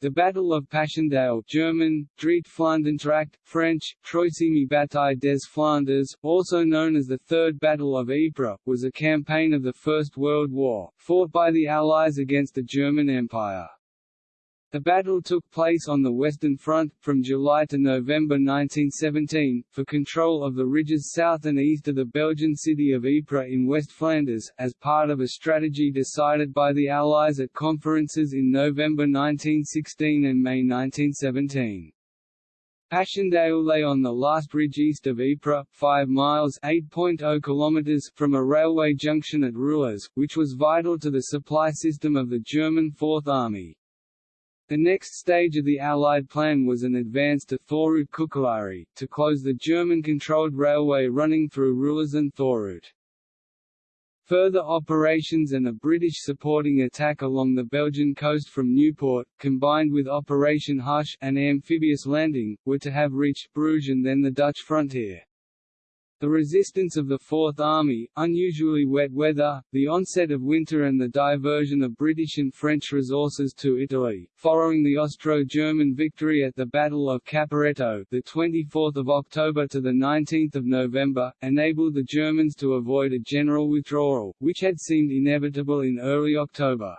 the Battle of Passchendaele German, Dritte French, Troisième Bataille des Flandres, also known as the Third Battle of Ypres, was a campaign of the First World War, fought by the Allies against the German Empire. The battle took place on the Western Front, from July to November 1917, for control of the ridges south and east of the Belgian city of Ypres in West Flanders, as part of a strategy decided by the Allies at conferences in November 1916 and May 1917. Passchendaele lay on the last ridge east of Ypres, 5 miles (8.0 kilometers) from a railway junction at Roulers, which was vital to the supply system of the German Fourth Army. The next stage of the Allied plan was an advance to Thourout Couckelaere, to close the German-controlled railway running through Roulers and Thourout. Further operations and a British supporting attack along the Belgian coast from Nieuport, combined with Operation Hush an amphibious landing, were to have reached Bruges and then the Dutch frontier. The resistance of the Fourth Army, unusually wet weather, the onset of winter and the diversion of British and French resources to Italy, following the Austro-German victory at the Battle of Caporetto the 24th of October to the 19th of November, enabled the Germans to avoid a general withdrawal, which had seemed inevitable in early October.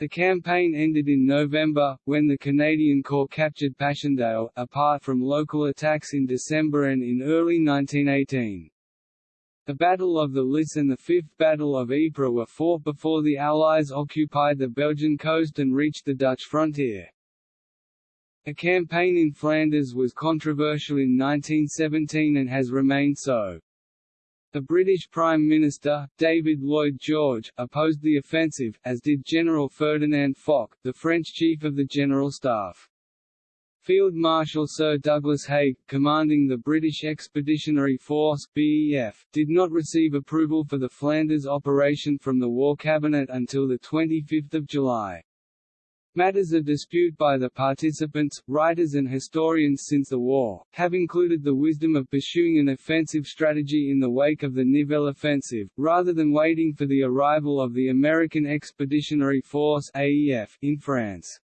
The campaign ended in November, when the Canadian Corps captured Passchendaele, apart from local attacks in December and in early 1918. The Battle of the Lys and the Fifth Battle of Ypres were fought before the Allies occupied the Belgian coast and reached the Dutch frontier. A campaign in Flanders was controversial in 1917 and has remained so. The British Prime Minister, David Lloyd George, opposed the offensive, as did General Ferdinand Foch, the French Chief of the General Staff. Field Marshal Sir Douglas Haig, commanding the British Expeditionary Force BEF, did not receive approval for the Flanders operation from the War Cabinet until 25 July. Matters of dispute by the participants, writers and historians since the war, have included the wisdom of pursuing an offensive strategy in the wake of the Nivelle offensive, rather than waiting for the arrival of the American Expeditionary Force AEF in France.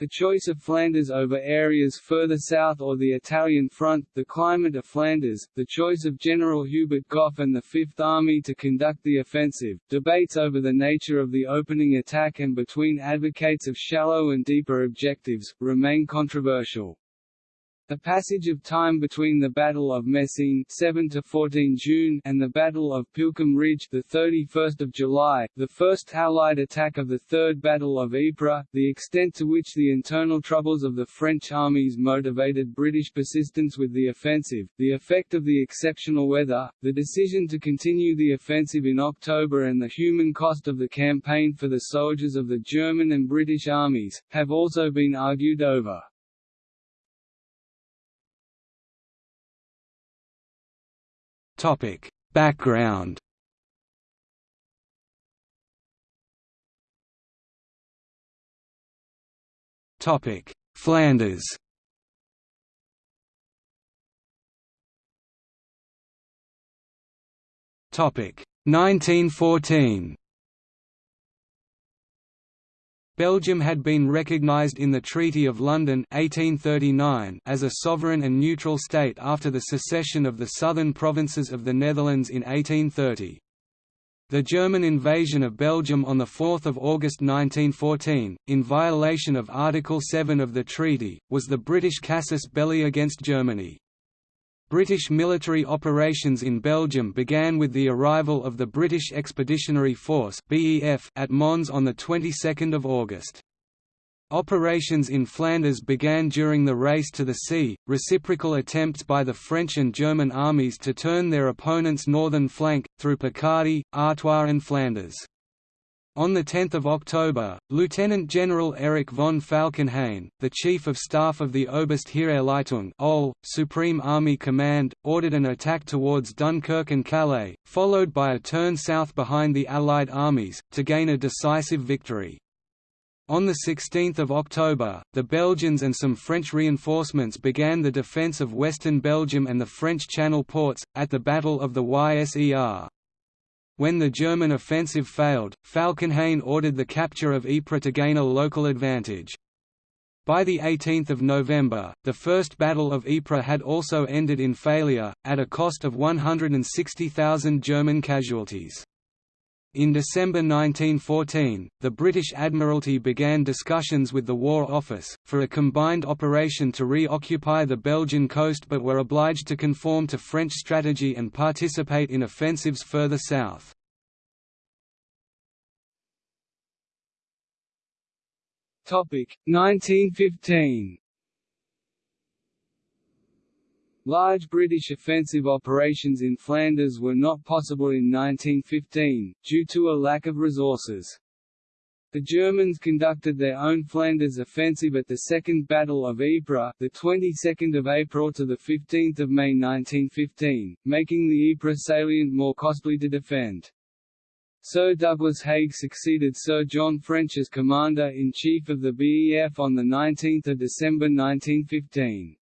The choice of Flanders over areas further south or the Italian front, the climate of Flanders, the choice of General Hubert Gough and the Fifth Army to conduct the offensive, debates over the nature of the opening attack and between advocates of shallow and deeper objectives, remain controversial. The passage of time between the Battle of Messines 7 to 14 June and the Battle of Pilckem Ridge the 31st of July, the first Allied attack of the Third Battle of Ypres, the extent to which the internal troubles of the French armies motivated British persistence with the offensive, the effect of the exceptional weather, the decision to continue the offensive in October and the human cost of the campaign for the soldiers of the German and British armies, have also been argued over. Topic: Background. Topic: Flanders. Topic: 1914. Belgium had been recognised in the Treaty of London 1839 as a sovereign and neutral state after the secession of the southern provinces of the Netherlands in 1830. The German invasion of Belgium on 4 August 1914, in violation of Article 7 of the treaty, was the British casus belli against Germany. British military operations in Belgium began with the arrival of the British Expeditionary Force at Mons on the 22nd of August. Operations in Flanders began during the race to the sea, reciprocal attempts by the French and German armies to turn their opponents' northern flank, through Picardy, Artois and Flanders. On 10 October, Lieutenant General Erich von Falkenhayn, the Chief of Staff of the Oberste OL, Supreme Army Command, ordered an attack towards Dunkirk and Calais, followed by a turn south behind the Allied armies, to gain a decisive victory. On 16 October, the Belgians and some French reinforcements began the defence of western Belgium and the French Channel ports, at the Battle of the Yser. When the German offensive failed, Falkenhayn ordered the capture of Ypres to gain a local advantage. By 18 November, the First Battle of Ypres had also ended in failure, at a cost of 160,000 German casualties. In December 1914, the British Admiralty began discussions with the War Office, for a combined operation to re-occupy the Belgian coast but were obliged to conform to French strategy and participate in offensives further south. Topic 1915. Large British offensive operations in Flanders were not possible in 1915, due to a lack of resources. The Germans conducted their own Flanders offensive at the Second Battle of Ypres, the 22nd of April to the 15th of May 1915, making the Ypres salient more costly to defend. Sir Douglas Haig succeeded Sir John French as Commander-in-Chief of the BEF on 19 December 1915.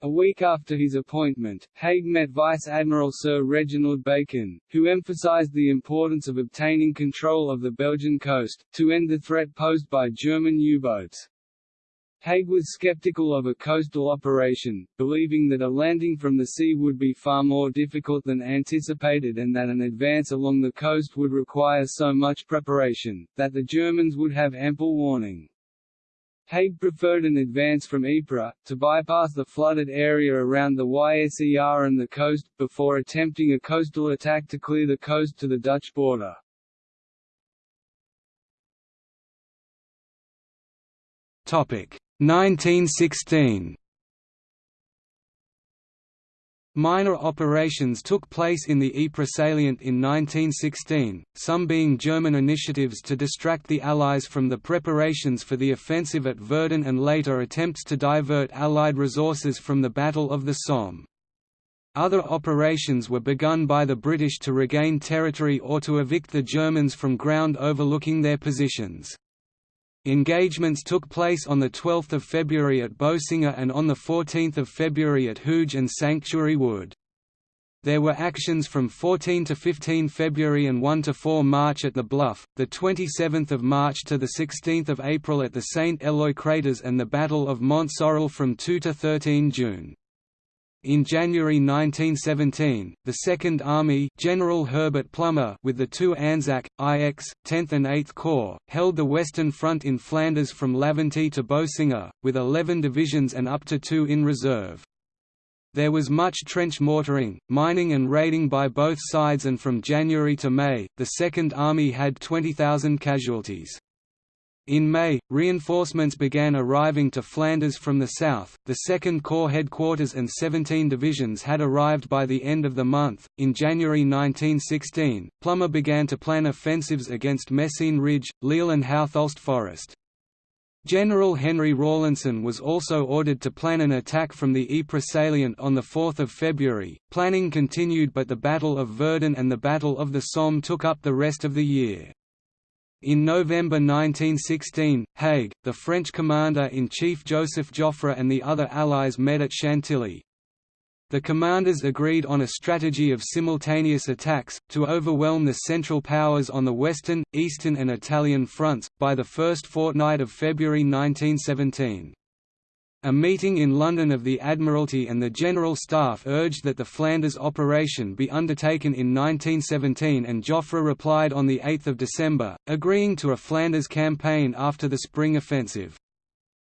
A week after his appointment, Haig met Vice Admiral Sir Reginald Bacon, who emphasised the importance of obtaining control of the Belgian coast, to end the threat posed by German U-boats. Haig was skeptical of a coastal operation, believing that a landing from the sea would be far more difficult than anticipated and that an advance along the coast would require so much preparation, that the Germans would have ample warning. Haig preferred an advance from Ypres, to bypass the flooded area around the Yser and the coast, before attempting a coastal attack to clear the coast to the Dutch border. Topic 1916 Minor operations took place in the Ypres salient in 1916, some being German initiatives to distract the Allies from the preparations for the offensive at Verdun and later attempts to divert Allied resources from the Battle of the Somme. Other operations were begun by the British to regain territory or to evict the Germans from ground overlooking their positions. Engagements took place on 12 February at Boesinghe and on 14 February at Hooge and Sanctuary Wood. There were actions from 14 to 15 February and 1 to 4 March at the Bluff, the 27th of March to the 16th of April at the St. Eloi craters and the Battle of Mont Sorrel from 2 to 13 June. In January 1917, the Second Army General Herbert Plumer with the two Anzac, IX, 10th and 8th Corps, held the Western Front in Flanders from Laventie to Boesinghe, with 11 divisions and up to two in reserve. There was much trench mortaring, mining and raiding by both sides and from January to May, the Second Army had 20,000 casualties. In May, reinforcements began arriving to Flanders from the south. The 2nd Corps headquarters and 17 divisions had arrived by the end of the month. In January 1916, Plumer began to plan offensives against Messines Ridge, Lille, and Houthulst Forest. General Henry Rawlinson was also ordered to plan an attack from the Ypres salient on 4 February. Planning continued but the Battle of Verdun and the Battle of the Somme took up the rest of the year. In November 1916, Haig, the French commander-in-chief Joseph Joffre and the other Allies met at Chantilly. The commanders agreed on a strategy of simultaneous attacks, to overwhelm the Central Powers on the Western, Eastern and Italian fronts, by the first fortnight of February 1917. A meeting in London of the Admiralty and the General Staff urged that the Flanders operation be undertaken in 1917 and Joffre replied on 8 December, agreeing to a Flanders campaign after the spring offensive.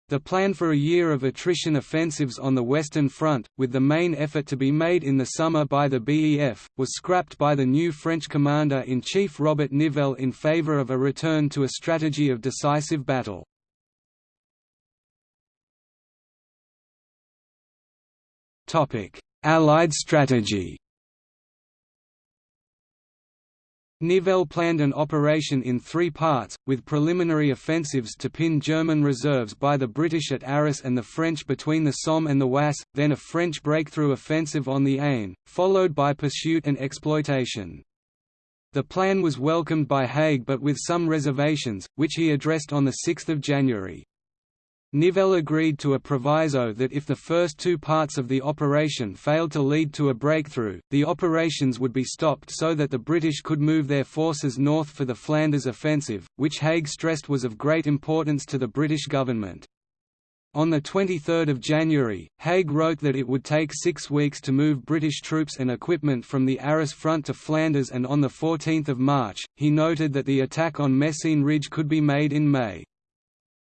The plan for a year of attrition offensives on the Western Front, with the main effort to be made in the summer by the BEF, was scrapped by the new French commander-in-chief Robert Nivelle in favour of a return to a strategy of decisive battle. Allied strategy Nivelle planned an operation in three parts, with preliminary offensives to pin German reserves by the British at Arras and the French between the Somme and the Oise, then a French breakthrough offensive on the Aisne, followed by pursuit and exploitation. The plan was welcomed by Haig but with some reservations, which he addressed on 6 January. Nivelle agreed to a proviso that if the first two parts of the operation failed to lead to a breakthrough, the operations would be stopped so that the British could move their forces north for the Flanders offensive, which Haig stressed was of great importance to the British government. On 23 January, Haig wrote that it would take six weeks to move British troops and equipment from the Arras front to Flanders and on 14 March, he noted that the attack on Messines Ridge could be made in May.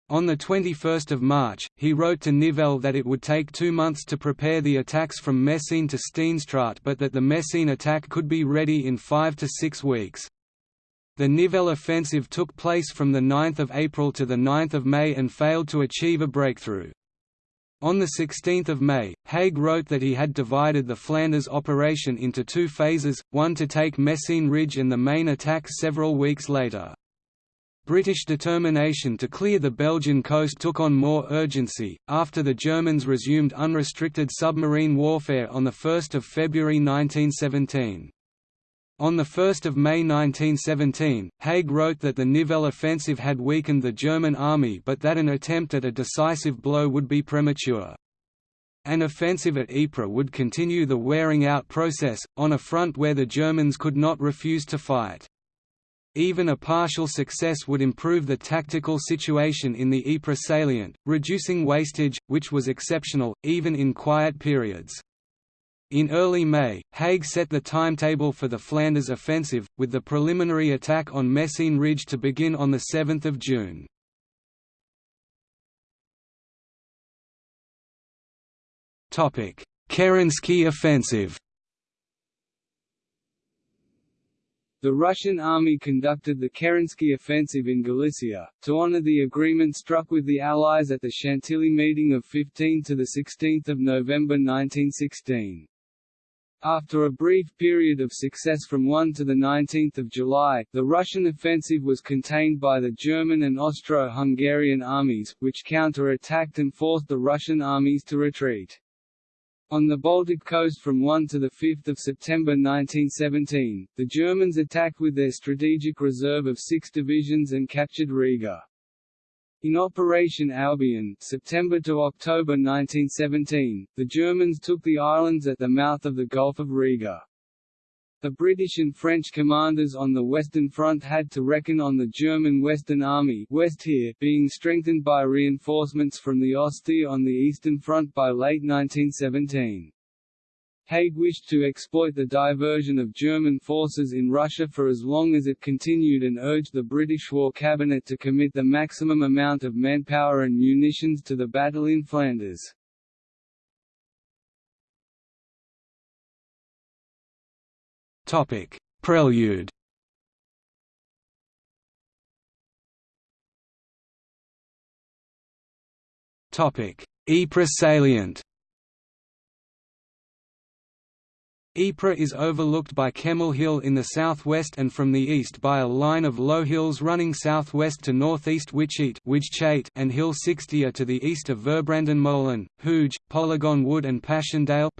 On 21 March, he wrote to Nivelle that it would take two months to prepare the attacks from Messines to Steenstraat but that the Messines attack could be ready in five to six weeks. The Nivelle offensive took place from 9 April to 9 May and failed to achieve a breakthrough. On 16 May, Haig wrote that he had divided the Flanders operation into two phases, one to take Messines Ridge and the main attack several weeks later. British determination to clear the Belgian coast took on more urgency, after the Germans resumed unrestricted submarine warfare on 1 February 1917. On 1 May 1917, Haig wrote that the Nivelle offensive had weakened the German army but that an attempt at a decisive blow would be premature. An offensive at Ypres would continue the wearing-out process, on a front where the Germans could not refuse to fight. Even a partial success would improve the tactical situation in the Ypres salient, reducing wastage, which was exceptional, even in quiet periods. In early May, Haig set the timetable for the Flanders offensive, with the preliminary attack on Messines Ridge to begin on 7 June. Kerensky offensive The Russian army conducted the Kerensky offensive in Galicia, to honor the agreement struck with the Allies at the Chantilly meeting of 15 to 16 November 1916. After a brief period of success from 1 to 19 July, the Russian offensive was contained by the German and Austro-Hungarian armies, which counter-attacked and forced the Russian armies to retreat. On the Baltic coast from 1 to 5 September 1917, the Germans attacked with their strategic reserve of six divisions and captured Riga. In Operation Albion September to October 1917, the Germans took the islands at the mouth of the Gulf of Riga. The British and French commanders on the Western Front had to reckon on the German Western Army Westheer being strengthened by reinforcements from the Ostheer on the Eastern Front by late 1917. Haig wished to exploit the diversion of German forces in Russia for as long as it continued and urged the British War Cabinet to commit the maximum amount of manpower and munitions to the battle in Flanders. Topic: Prelude. Topic: Ypres salient. Ypres is overlooked by Kemmel Hill in the southwest and from the east by a line of low hills running southwest to northeast Wytschaete and Hill 60 to the east of Verbrandenmolen, Hooge, Polygon Wood and Passchendaele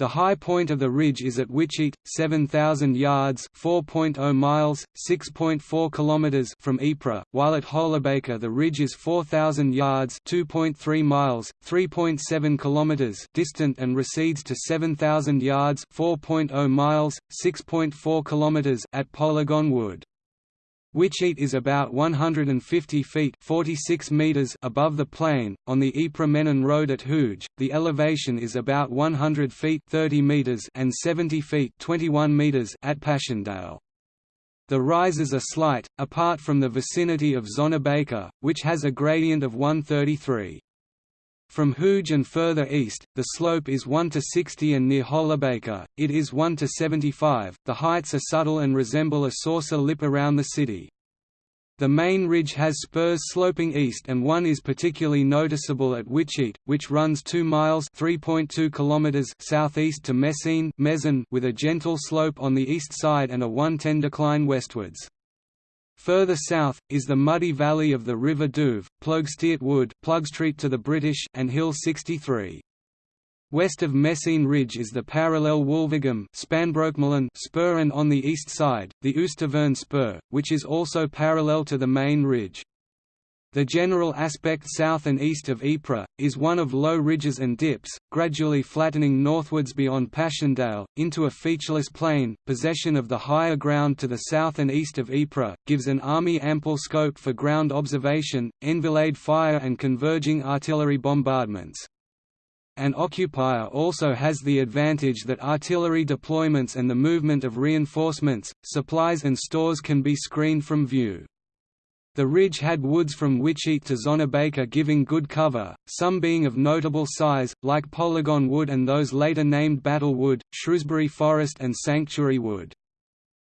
the high point of the ridge is at Wytschaete, 7,000 yards (4.0 miles, 6.4 kilometers) from Ypres, while at Hollebeke the ridge is 4,000 yards (2.3 miles, 3.7 kilometers) distant and recedes to 7,000 yards (4.0 miles, 6.4 kilometers) at Polygon Wood. Wytschaete is about 150 feet 46 meters above the plain. On the Ypres-Menin road at Hooge, the elevation is about 100 feet 30 meters and 70 feet 21 meters at Passchendaele. The rises are slight, apart from the vicinity of Zonnebeke, which has a gradient of 133. From Hooge and further east, the slope is 1 to 60 and near Hollebeke, it is 1 to 75. The heights are subtle and resemble a saucer lip around the city. The main ridge has spurs sloping east and one is particularly noticeable at Wytschaete, which runs 2 miles (3.2 kilometers) southeast to Messines with a gentle slope on the east side and a 110 decline westwards. Further south, is the muddy valley of the River Douve, Ploegsteert Wood Plugstreet to the British and Hill 63. West of Messine Ridge is the parallel Wulverghem spur and on the east side, the Oosttaverne spur, which is also parallel to the main ridge. The general aspect south and east of Ypres, is one of low ridges and dips, gradually flattening northwards beyond Passchendaele, into a featureless plain. Possession of the higher ground to the south and east of Ypres, gives an army ample scope for ground observation, enfilade fire and converging artillery bombardments. An occupier also has the advantage that artillery deployments and the movement of reinforcements, supplies and stores can be screened from view. The ridge had woods from Wytschaete to Zonnebeke giving good cover, some being of notable size, like Polygon Wood and those later named Battle Wood, Shrewsbury Forest and Sanctuary Wood.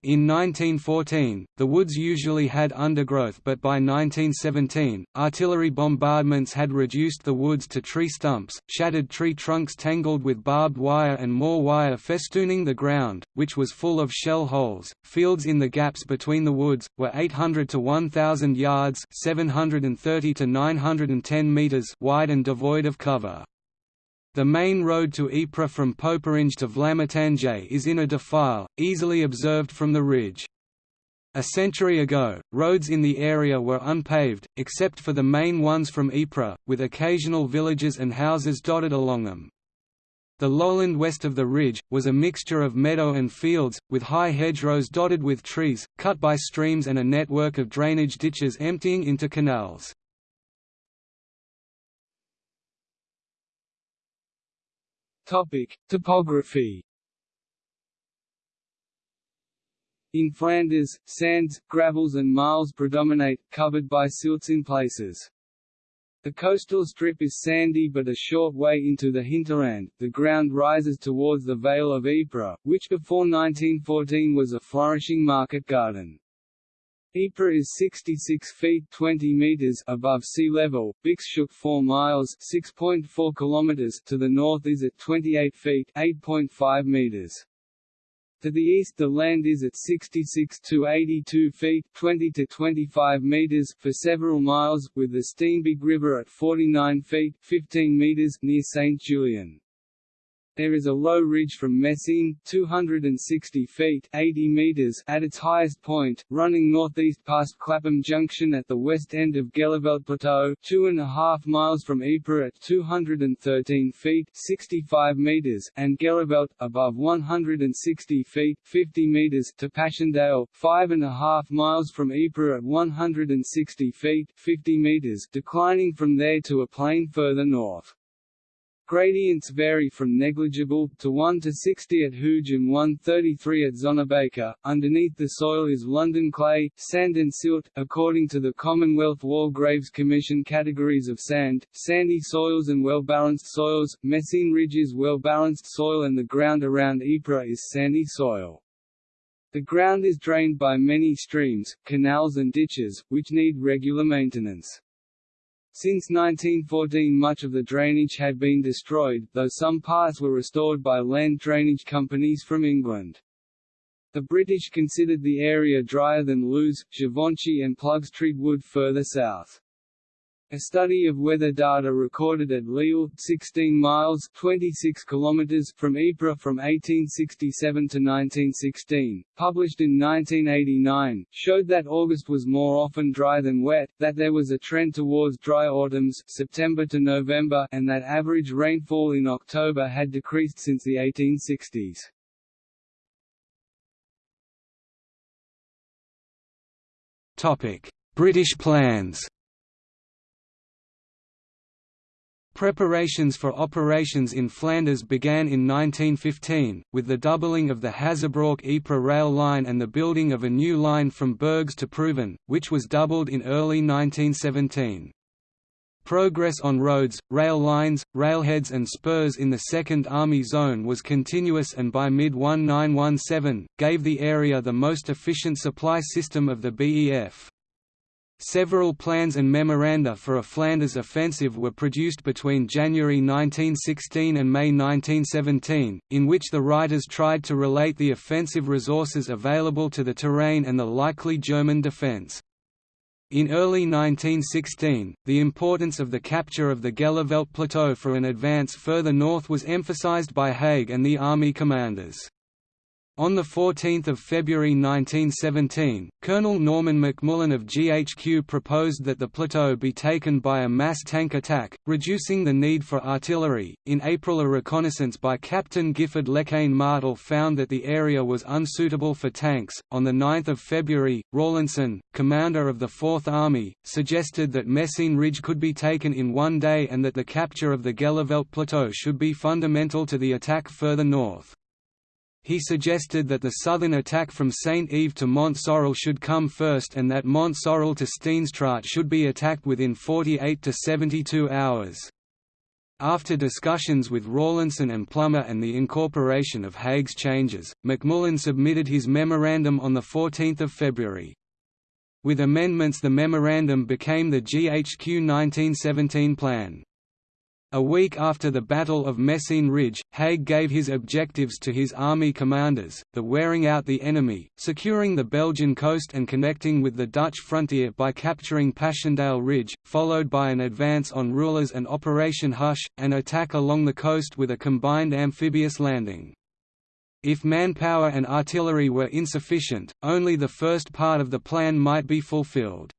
In 1914, the woods usually had undergrowth but by 1917, artillery bombardments had reduced the woods to tree stumps, shattered tree trunks tangled with barbed wire and more wire festooning the ground, which was full of shell holes. Fields in the gaps between the woods, were 800 to 1,000 yards 730 to 910 meters wide and devoid of cover. The main road to Ypres from Poperinghe to Vlamertinghe is in a defile, easily observed from the ridge. A century ago, roads in the area were unpaved, except for the main ones from Ypres, with occasional villages and houses dotted along them. The lowland west of the ridge, was a mixture of meadow and fields, with high hedgerows dotted with trees, cut by streams and a network of drainage ditches emptying into canals. Topic: Topography. In Flanders, sands, gravels and marls predominate, covered by silts in places. The coastal strip is sandy but a short way into the hinterland, the ground rises towards the Vale of Ypres, which before 1914 was a flourishing market garden. Ypres is 66 feet 20 meters above sea level. Bixschoote 4 miles 6.4 kilometers to the north is at 28 feet 8.5 meters. To the east the land is at 66 to 82 feet 20 to 25 meters for several miles, with the Steenbeek River at 49 feet 15 meters near St. Julien. There is a low ridge from Messine 260 feet 80 meters at its highest point, running northeast past Clapham Junction at the west end of Gheluvelt Plateau, two and a half miles from Ypres at 213 feet 65 meters, and Gheluvelt, above 160 feet 50 meters to Passchendaele, five and a half miles from Ypres at 160 feet 50 meters, declining from there to a plain further north. Gradients vary from negligible, to 1 to 60 at Hooge and 133 at Zonnebeke. Underneath the soil is London clay, sand and silt. According to the Commonwealth War Graves Commission categories of sand, sandy soils and well-balanced soils, Messines Ridge is well-balanced soil and the ground around Ypres is sandy soil. The ground is drained by many streams, canals and ditches, which need regular maintenance. Since 1914 much of the drainage had been destroyed, though some parts were restored by land drainage companies from England. The British considered the area drier than Lewes, Givenchy and Plugstreet Wood further south. A study of weather data recorded at Lille 16 miles 26 kilometers from Ypres from 1867 to 1916, published in 1989, showed that August was more often dry than wet, that there was a trend towards dry autumns September to November and that average rainfall in October had decreased since the 1860s. British plans Preparations for operations in Flanders began in 1915, with the doubling of the Hazebrouck-Ypres rail line and the building of a new line from Bergues to Proven, which was doubled in early 1917. Progress on roads, rail lines, railheads and spurs in the 2nd Army Zone was continuous and by mid-1917, gave the area the most efficient supply system of the BEF. Several plans and memoranda for a Flanders offensive were produced between January 1916 and May 1917, in which the writers tried to relate the offensive resources available to the terrain and the likely German defence. In early 1916, the importance of the capture of the Gheluvelt Plateau for an advance further north was emphasized by Haig and the army commanders. On 14 February 1917, Colonel Norman MacMullen of GHQ proposed that the plateau be taken by a mass tank attack, reducing the need for artillery. In April, a reconnaissance by Captain Giffard LeQuesne Martel found that the area was unsuitable for tanks. On 9 February, Rawlinson, commander of the Fourth Army, suggested that Messines Ridge could be taken in one day and that the capture of the Gheluvelt Plateau should be fundamental to the attack further north. He suggested that the southern attack from Saint-Yves to Mont Sorrel should come first and that Mont Sorrel to Steenstraat should be attacked within 48 to 72 hours. After discussions with Rawlinson and Plumer and the incorporation of Haig's changes, MacMullen submitted his memorandum on 14 February. With amendments the memorandum became the GHQ 1917 plan. A week after the Battle of Messines Ridge, Haig gave his objectives to his army commanders, the wearing out the enemy, securing the Belgian coast and connecting with the Dutch frontier by capturing Passchendaele Ridge, followed by an advance on Roulers and Operation Hush, an attack along the coast with a combined amphibious landing. If manpower and artillery were insufficient, only the first part of the plan might be fulfilled.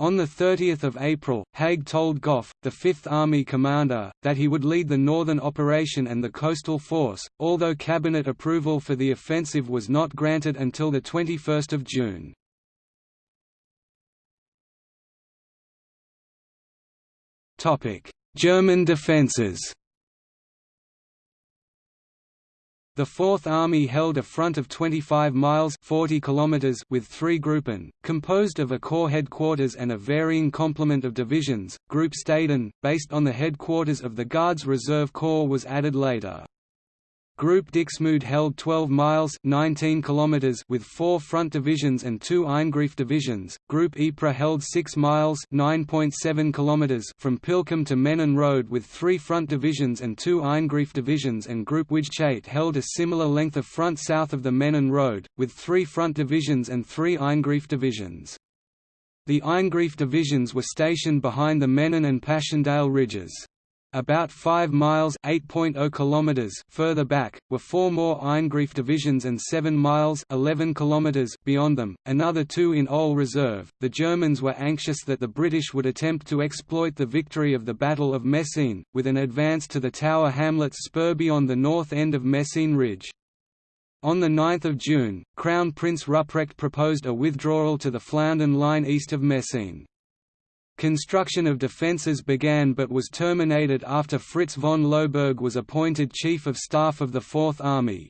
On 30 April, Haig told Gough, the Fifth Army commander, that he would lead the northern operation and the coastal force, although cabinet approval for the offensive was not granted until 21 June. German defences The Fourth Army held a front of 25 miles 40 kilometers with three Gruppen, composed of a corps headquarters and a varying complement of divisions. Group Staden, based on the headquarters of the Guards Reserve Corps was added later. Group Dixmude held 12 miles 19 kilometers with four front divisions and two Eingriff divisions. Group Ypres held 6 miles 9.7 kilometers from Pilckem to Menin Road with three front divisions and two Eingriff divisions and Group Wijtschate held a similar length of front south of the Menin Road, with three front divisions and three Eingriff divisions. The Eingriff divisions were stationed behind the Menin and Passchendaele ridges. About 5 miles kilometers further back, were four more Eingriff divisions and 7 miles 11 kilometers beyond them, another two in Ole Reserve. The Germans were anxious that the British would attempt to exploit the victory of the Battle of Messines, with an advance to the Tower Hamlets spur beyond the north end of Messines Ridge. On 9 June, Crown Prince Ruprecht proposed a withdrawal to the Flandern line east of Messines. Construction of defences began but was terminated after Fritz von Lossberg was appointed Chief of Staff of the Fourth Army.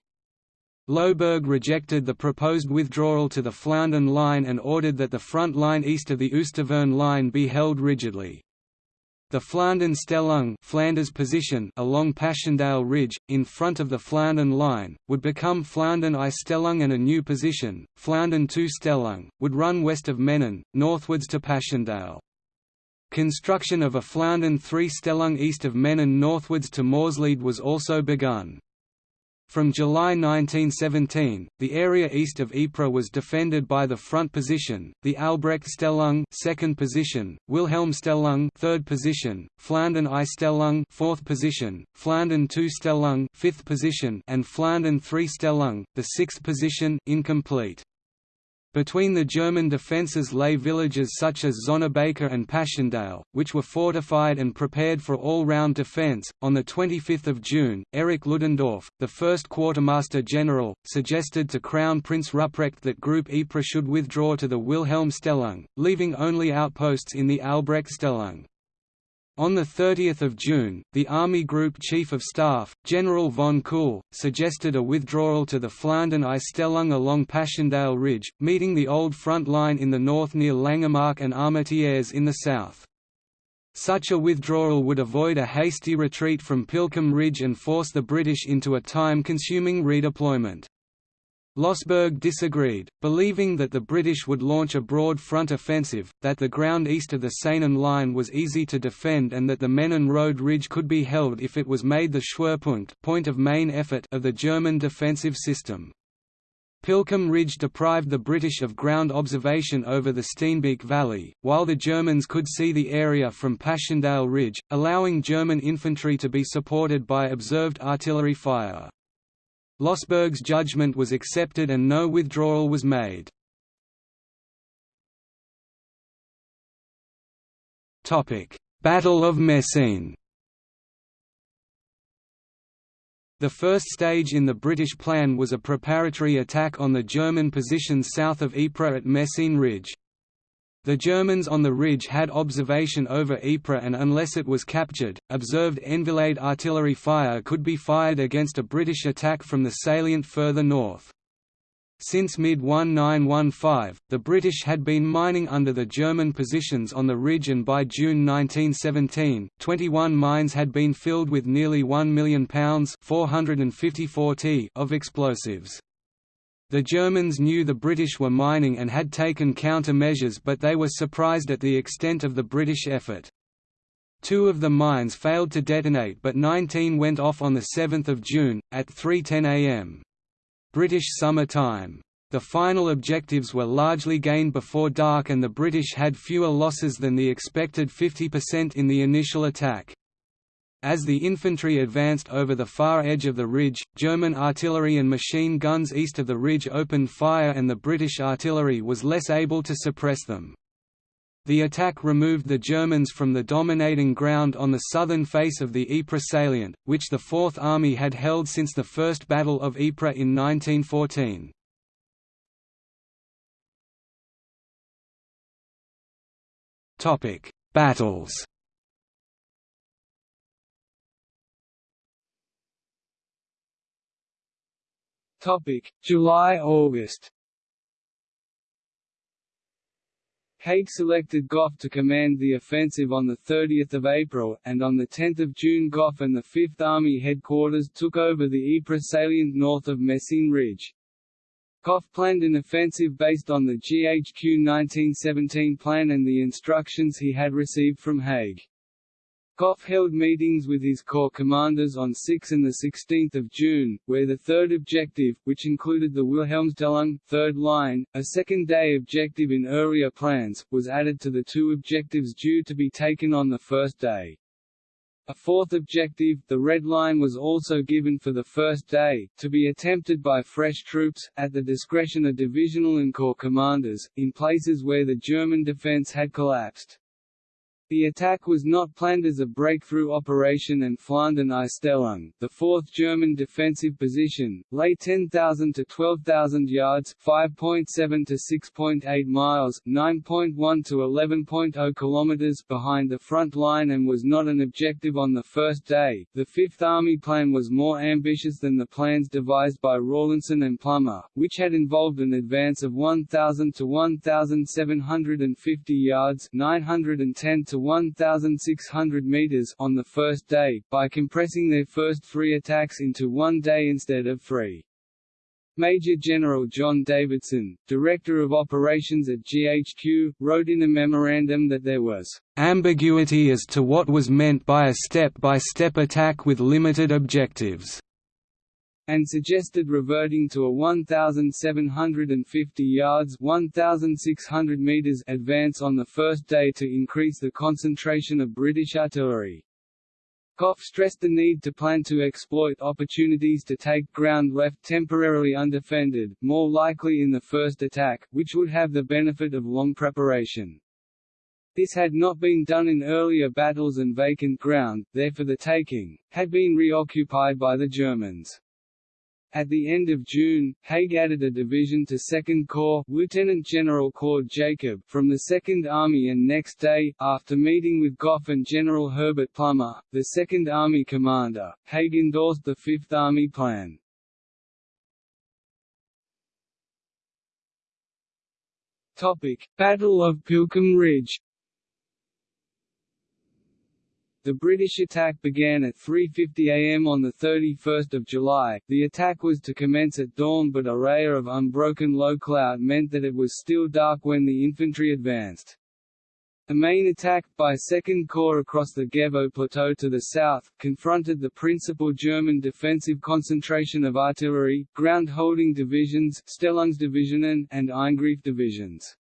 Lossberg rejected the proposed withdrawal to the Flandern Line and ordered that the front line east of the Oosttaverne Line be held rigidly. The Flandern Stellung Flanders position along Passchendaele Ridge, in front of the Flandern Line, would become Flandern I Stellung and a new position, Flandern II Stellung, would run west of Menin, northwards to Passchendaele. Construction of a Flandern 3 Stellung east of Menin northwards to Moorslede was also begun. From July 1917, the area east of Ypres was defended by the front position, the Albrecht Stellung second position, Wilhelm Stellung third position, Flandern I Stellung fourth position, Flandern II Stellung fifth position, and Flandern III Stellung, the sixth position, incomplete. Between the German defences lay villages such as Zonnebeke and Passchendaele, which were fortified and prepared for all-round defence. On the 25th of June, Erich Ludendorff, the first quartermaster general, suggested to Crown Prince Ruprecht that Group Ypres should withdraw to the Wilhelm Stellung, leaving only outposts in the Albrecht Stellung. On 30 June, the Army Group Chief of Staff, General von Kuhl, suggested a withdrawal to the Flandern I along Passchendaele Ridge, meeting the old front line in the north near Langemarck and Armentières in the south. Such a withdrawal would avoid a hasty retreat from Pilckem Ridge and force the British into a time-consuming redeployment. Lossberg disagreed, believing that the British would launch a broad front offensive, that the ground east of the Sehnen line was easy to defend and that the Menin Road ridge could be held if it was made the Schwerpunkt point of main effort of the German defensive system. Pilckem Ridge deprived the British of ground observation over the Steenbeek Valley, while the Germans could see the area from Passchendaele Ridge, allowing German infantry to be supported by observed artillery fire. Lossberg's judgment was accepted and no withdrawal was made. Battle of Messines The first stage in the British plan was a preparatory attack on the German positions south of Ypres at Messines Ridge. The Germans on the ridge had observation over Ypres and unless it was captured, observed enfilade artillery fire could be fired against a British attack from the salient further north. Since mid-1915, the British had been mining under the German positions on the ridge and by June 1917, 21 mines had been filled with nearly £1 million 454 t of explosives. The Germans knew the British were mining and had taken countermeasures but they were surprised at the extent of the British effort. Two of the mines failed to detonate but 19 went off on 7 June, at 3.10 am. British summer time. The final objectives were largely gained before dark and the British had fewer losses than the expected 50% in the initial attack. As the infantry advanced over the far edge of the ridge, German artillery and machine guns east of the ridge opened fire and the British artillery was less able to suppress them. The attack removed the Germans from the dominating ground on the southern face of the Ypres salient, which the Fourth Army had held since the First Battle of Ypres in 1914. Battles July–August Haig selected Gough to command the offensive on 30 April, and on 10 June Gough and the Fifth Army headquarters took over the Ypres salient north of Messines Ridge. Gough planned an offensive based on the GHQ 1917 plan and the instructions he had received from Haig. Gough held meetings with his corps commanders on 6 and 16 June, where the third objective, which included the Wilhelmstellung, third line, a second-day objective in earlier plans, was added to the two objectives due to be taken on the first day. A fourth objective, the Red Line was also given for the first day, to be attempted by fresh troops, at the discretion of divisional and corps commanders, in places where the German defense had collapsed. The attack was not planned as a breakthrough operation and Flandern I Stellung, the fourth German defensive position, lay 10,000 to 12,000 yards 5.7 to 6.8 miles 9.1 to 11.0 kilometers behind the front line and was not an objective on the first day. The Fifth Army plan was more ambitious than the plans devised by Rawlinson and Plumer, which had involved an advance of 1,000 to 1,750 yards 910 to 1,600 meters on the first day, by compressing their first three attacks into one day instead of three. Major General John Davidson, Director of Operations at GHQ, wrote in a memorandum that there was ambiguity as to what was meant by a step-by-step -step attack with limited objectives and suggested reverting to a 1,750 yards 1,600 meters advance on the first day to increase the concentration of British artillery. Gough stressed the need to plan to exploit opportunities to take ground left temporarily undefended, more likely in the first attack, which would have the benefit of long preparation. This had not been done in earlier battles and vacant ground, there for the taking, had been reoccupied by the Germans. At the end of June, Haig added a division to 2nd Corps Lieutenant General Claude Jacob from the 2nd Army and next day, after meeting with Gough and General Herbert Plumer, the 2nd Army commander, Haig endorsed the 5th Army plan. Battle of Pilckem Ridge The British attack began at 3.50 am on 31 July. The attack was to commence at dawn but a layer of unbroken low cloud meant that it was still dark when the infantry advanced. The main attack, by 2nd Corps across the Gevo Plateau to the south, confronted the principal German defensive concentration of artillery, ground-holding divisions Stellungsdivisionen, and Eingriff divisions.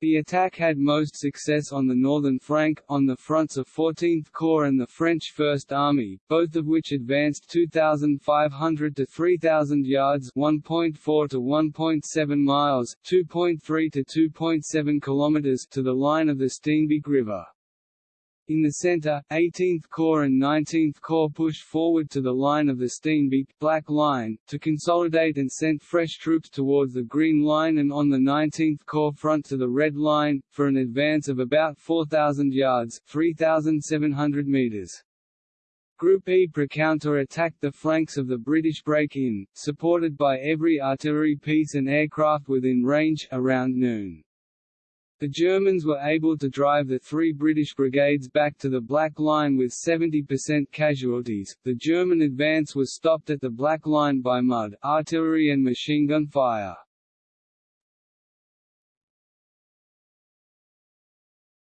The attack had most success on the northern flank, on the fronts of 14th Corps and the French First Army, both of which advanced 2,500 to 3,000 yards 1.4 to 1.7 miles 2.3 to 2.7 kilometers to the line of the Steenbeek River. In the center, 18th Corps and 19th Corps pushed forward to the line of the Steenbeek Black Line, to consolidate and sent fresh troops towards the Green Line and on the 19th Corps front to the Red Line, for an advance of about 4,000 yards 3,700 meters. Group Ypres counter-attacked the flanks of the British break-in, supported by every artillery piece and aircraft within range, around noon. The Germans were able to drive the three British brigades back to the Black Line with 70% casualties. The German advance was stopped at the Black Line by mud, artillery and machine gun fire.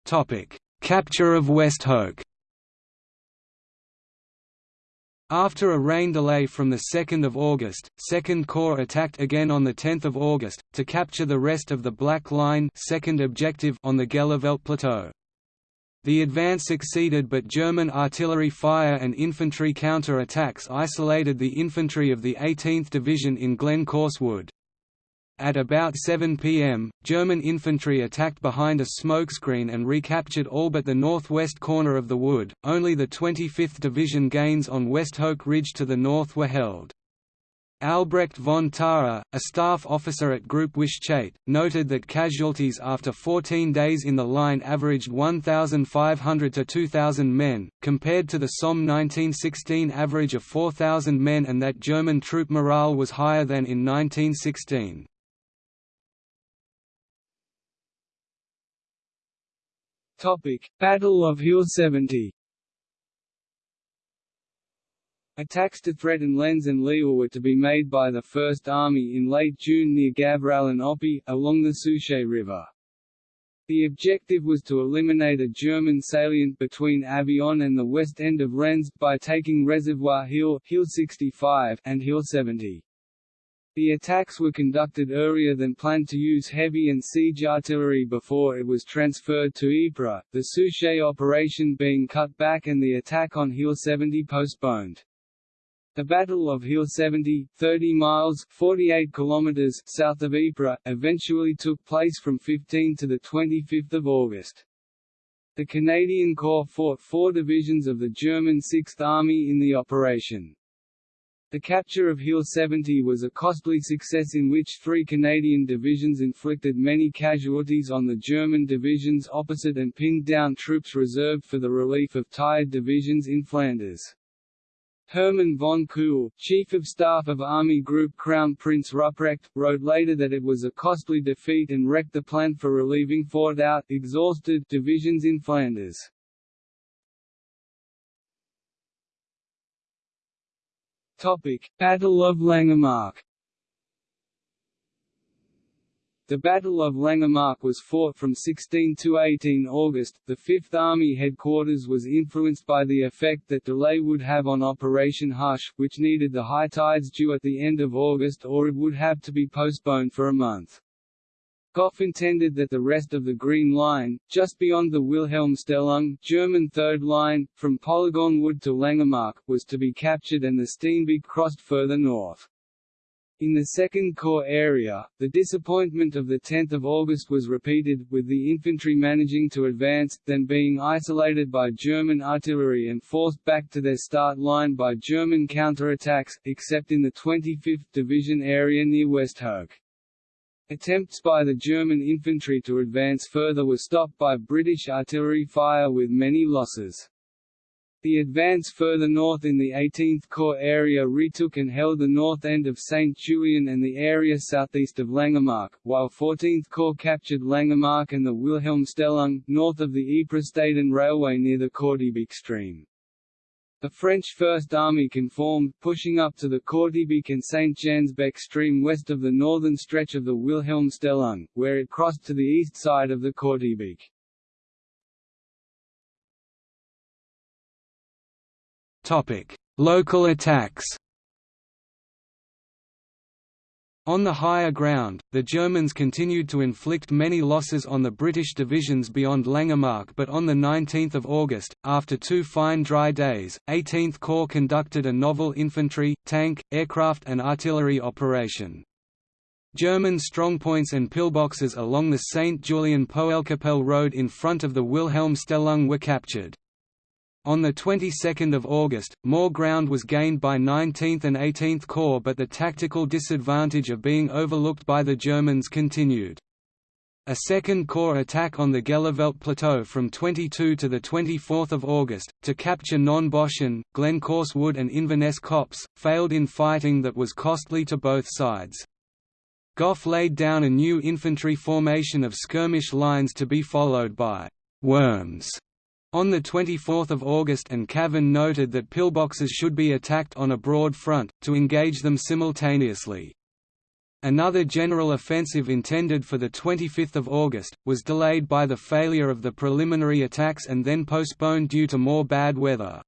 Topic: Capture of Westhoek. After a rain delay from 2 August, 2nd Corps attacked again on 10 August, to capture the rest of the Black Line second objective on the Gheluvelt Plateau. The advance succeeded but German artillery fire and infantry counter-attacks isolated the infantry of the 18th Division in Glencorse Wood. At about 7 pm, German infantry attacked behind a smokescreen and recaptured all but the northwest corner of the wood, only the 25th Division gains on Westhoek Ridge to the north were held. Albrecht von Thaer, a staff officer at Group Wytschaete, noted that casualties after 14 days in the line averaged 1,500 to 2,000 men, compared to the Somme 1916 average of 4,000 men and that German troop morale was higher than in 1916. Topic: Battle of Hill 70. Attacks to threaten Lens and Lille were to be made by the First Army in late June near Gavrelle and Oppy, along the Souchez River. The objective was to eliminate a German salient between Avion and the west end of Lens, by taking Reservoir Hill, Hill 65 and Hill 70. The attacks were conducted earlier than planned to use heavy and siege artillery before it was transferred to Ypres, the Souchez operation being cut back and the attack on Hill 70 postponed. The Battle of Hill 70, 30 miles 48 kilometers south of Ypres, eventually took place from 15 to 25 August. The Canadian Corps fought four divisions of the German Sixth Army in the operation. The capture of Hill 70 was a costly success in which three Canadian divisions inflicted many casualties on the German divisions opposite and pinned down troops reserved for the relief of tired divisions in Flanders. Hermann von Kuhl, Chief of Staff of Army Group Crown Prince Ruprecht, wrote later that it was a costly defeat and wrecked the plan for relieving fought out exhausted divisions in Flanders. Topic: Battle of Langemarck. The Battle of Langemarck was fought from 16 to 18 August. The Fifth Army headquarters was influenced by the effect that delay would have on Operation Hush, which needed the high tides due at the end of August or it would have to be postponed for a month. Gough intended that the rest of the Green Line, just beyond the Wilhelmstellung German Third Line, from Polygon Wood to Langemarck, was to be captured and the Steenbeek crossed further north. In the Second Corps area, the disappointment of 10 August was repeated, with the infantry managing to advance, then being isolated by German artillery and forced back to their start line by German counterattacks, except in the 25th Division area near Westhoek. Attempts by the German infantry to advance further were stopped by British artillery fire with many losses. The advance further north in the 18th Corps area retook and held the north end of St. Julien and the area southeast of Langemarck, while 14th Corps captured Langemarck and the Wilhelmstellung, north of the Ypres-Staden Railway near the Kortebeek stream. The French First Army conformed, pushing up to the Kortebeek and St. Jansbeek stream west of the northern stretch of the Wilhelmstellung, where it crossed to the east side of the Kortebeek. Local attacks On the higher ground, the Germans continued to inflict many losses on the British divisions beyond Langemarck but on 19 August, after two fine dry days, 18th Corps conducted a novel infantry, tank, aircraft and artillery operation. German strongpoints and pillboxes along the St. Julien-Poelkapelle road in front of the Wilhelmstellung were captured. On the 22nd of August, more ground was gained by 19th and 18th Corps but the tactical disadvantage of being overlooked by the Germans continued. A Second Corps attack on the Gheluvelt Plateau from 22 to 24 August, to capture Nonne Bosschen, Glencorse Wood and Inverness Copse, failed in fighting that was costly to both sides. Gough laid down a new infantry formation of skirmish lines to be followed by «worms» On 24 August and Cavan noted that pillboxes should be attacked on a broad front, to engage them simultaneously. Another general offensive intended for 25 August, was delayed by the failure of the preliminary attacks and then postponed due to more bad weather.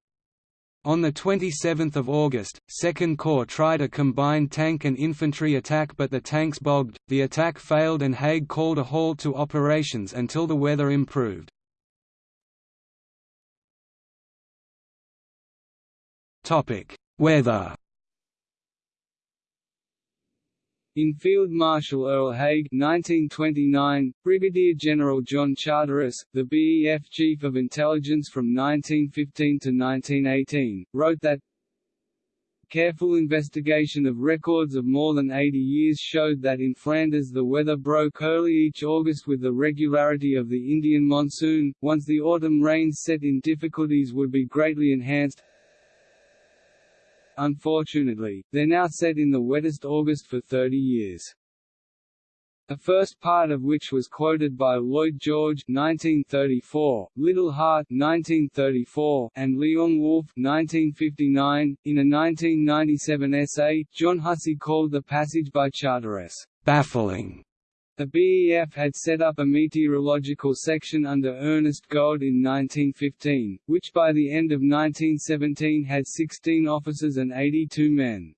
On 27 August, 2nd Corps tried a combined tank and infantry attack but the tanks bogged, the attack failed and Haig called a halt to operations until the weather improved. Topic: Weather. In Field Marshal Earl Haig 1929, Brigadier General John Charteris, the BEF Chief of Intelligence from 1915 to 1918, wrote that Careful investigation of records of more than 80 years showed that in Flanders the weather broke early each August with the regularity of the Indian monsoon, once the autumn rains set in difficulties would be greatly enhanced Unfortunately, they're now set in the wettest August for 30 years. The first part of which was quoted by Lloyd George 1934, Liddell Hart 1934, and Leon Wolff 1959. In a 1997 essay, John Hussey called the passage by Charteris baffling the BEF had set up a meteorological section under Ernest Gold in 1915, which by the end of 1917 had 16 officers and 82 men.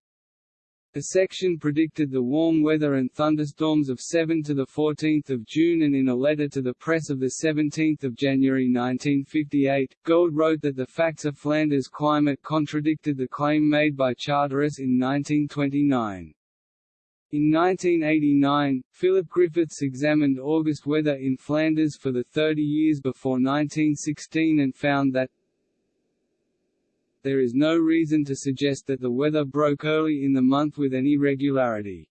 The section predicted the warm weather and thunderstorms of 7 to the 14th of June and in a letter to the press of the 17th of January 1958, Gold wrote that the facts of Flanders' climate contradicted the claim made by Charteris in 1929. In 1989, Philip Griffiths examined August weather in Flanders for the 30 years before 1916 and found that there is no reason to suggest that the weather broke early in the month with any regularity.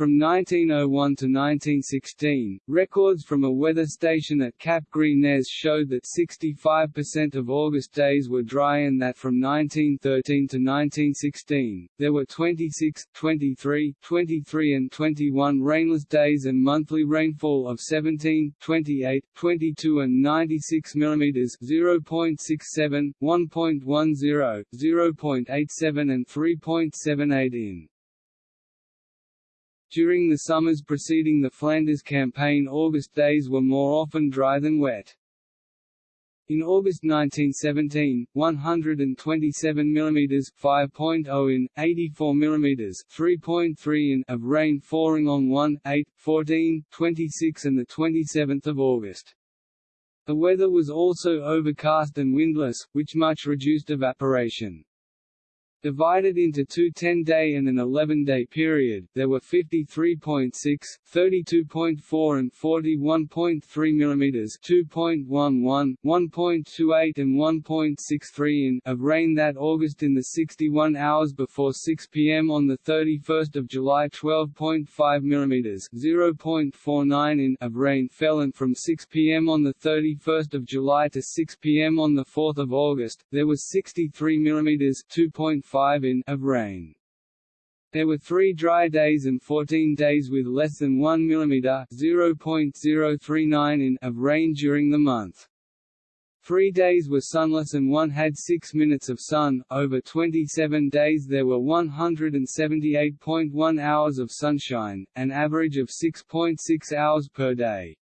From 1901 to 1916, records from a weather station at Cap Gris-Nez showed that 65% of August days were dry and that from 1913 to 1916, there were 26, 23, 23 and 21 rainless days and monthly rainfall of 17, 28, 22 and 96 mm 0.67, 1.10, 0.87 and 3.78 in. During the summers preceding the Flanders campaign August days were more often dry than wet. In August 1917, 127 mm 5.0 in, 84 mm 3.3 in of rain falling on 1, 8, 14, 26 and 27 August. The weather was also overcast and windless, which much reduced evaporation. Divided into two 10-day and an 11-day period, there were 53.6, 32.4 and 41.3 mm 2.11, 1.28 and 1.63 in of rain that August in the 61 hours before 6 p.m. on 31 July 12.5 mm 0.49 in of rain fell and from 6 p.m. on 31 July to 6 p.m. on 4 August, there was 63 mm 2.5 5 in of rain. There were three dry days and 14 days with less than 1 mm (0.039 in) of rain during the month. Three days were sunless and one had 6 minutes of sun. Over 27 days there were 178.1 hours of sunshine, an average of 6.6 hours per day.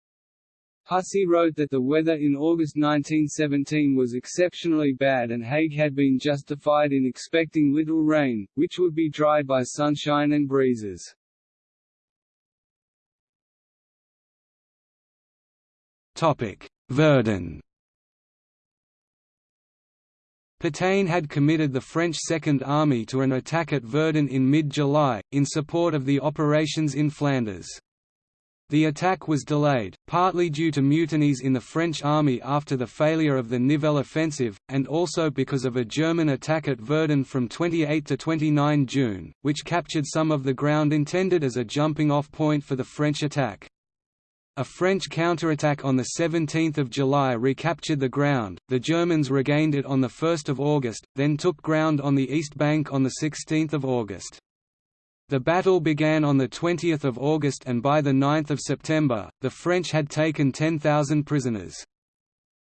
Hussey wrote that the weather in August 1917 was exceptionally bad and Haig had been justified in expecting little rain, which would be dried by sunshine and breezes. Verdun Pétain had committed the French Second Army to an attack at Verdun in mid-July, in support of the operations in Flanders. The attack was delayed, partly due to mutinies in the French army after the failure of the Nivelle offensive, and also because of a German attack at Verdun from 28 to 29 June, which captured some of the ground intended as a jumping-off point for the French attack. A French counterattack on 17 July recaptured the ground, the Germans regained it on 1 August, then took ground on the east bank on 16 August. The battle began on 20 August and by 9 September, the French had taken 10,000 prisoners.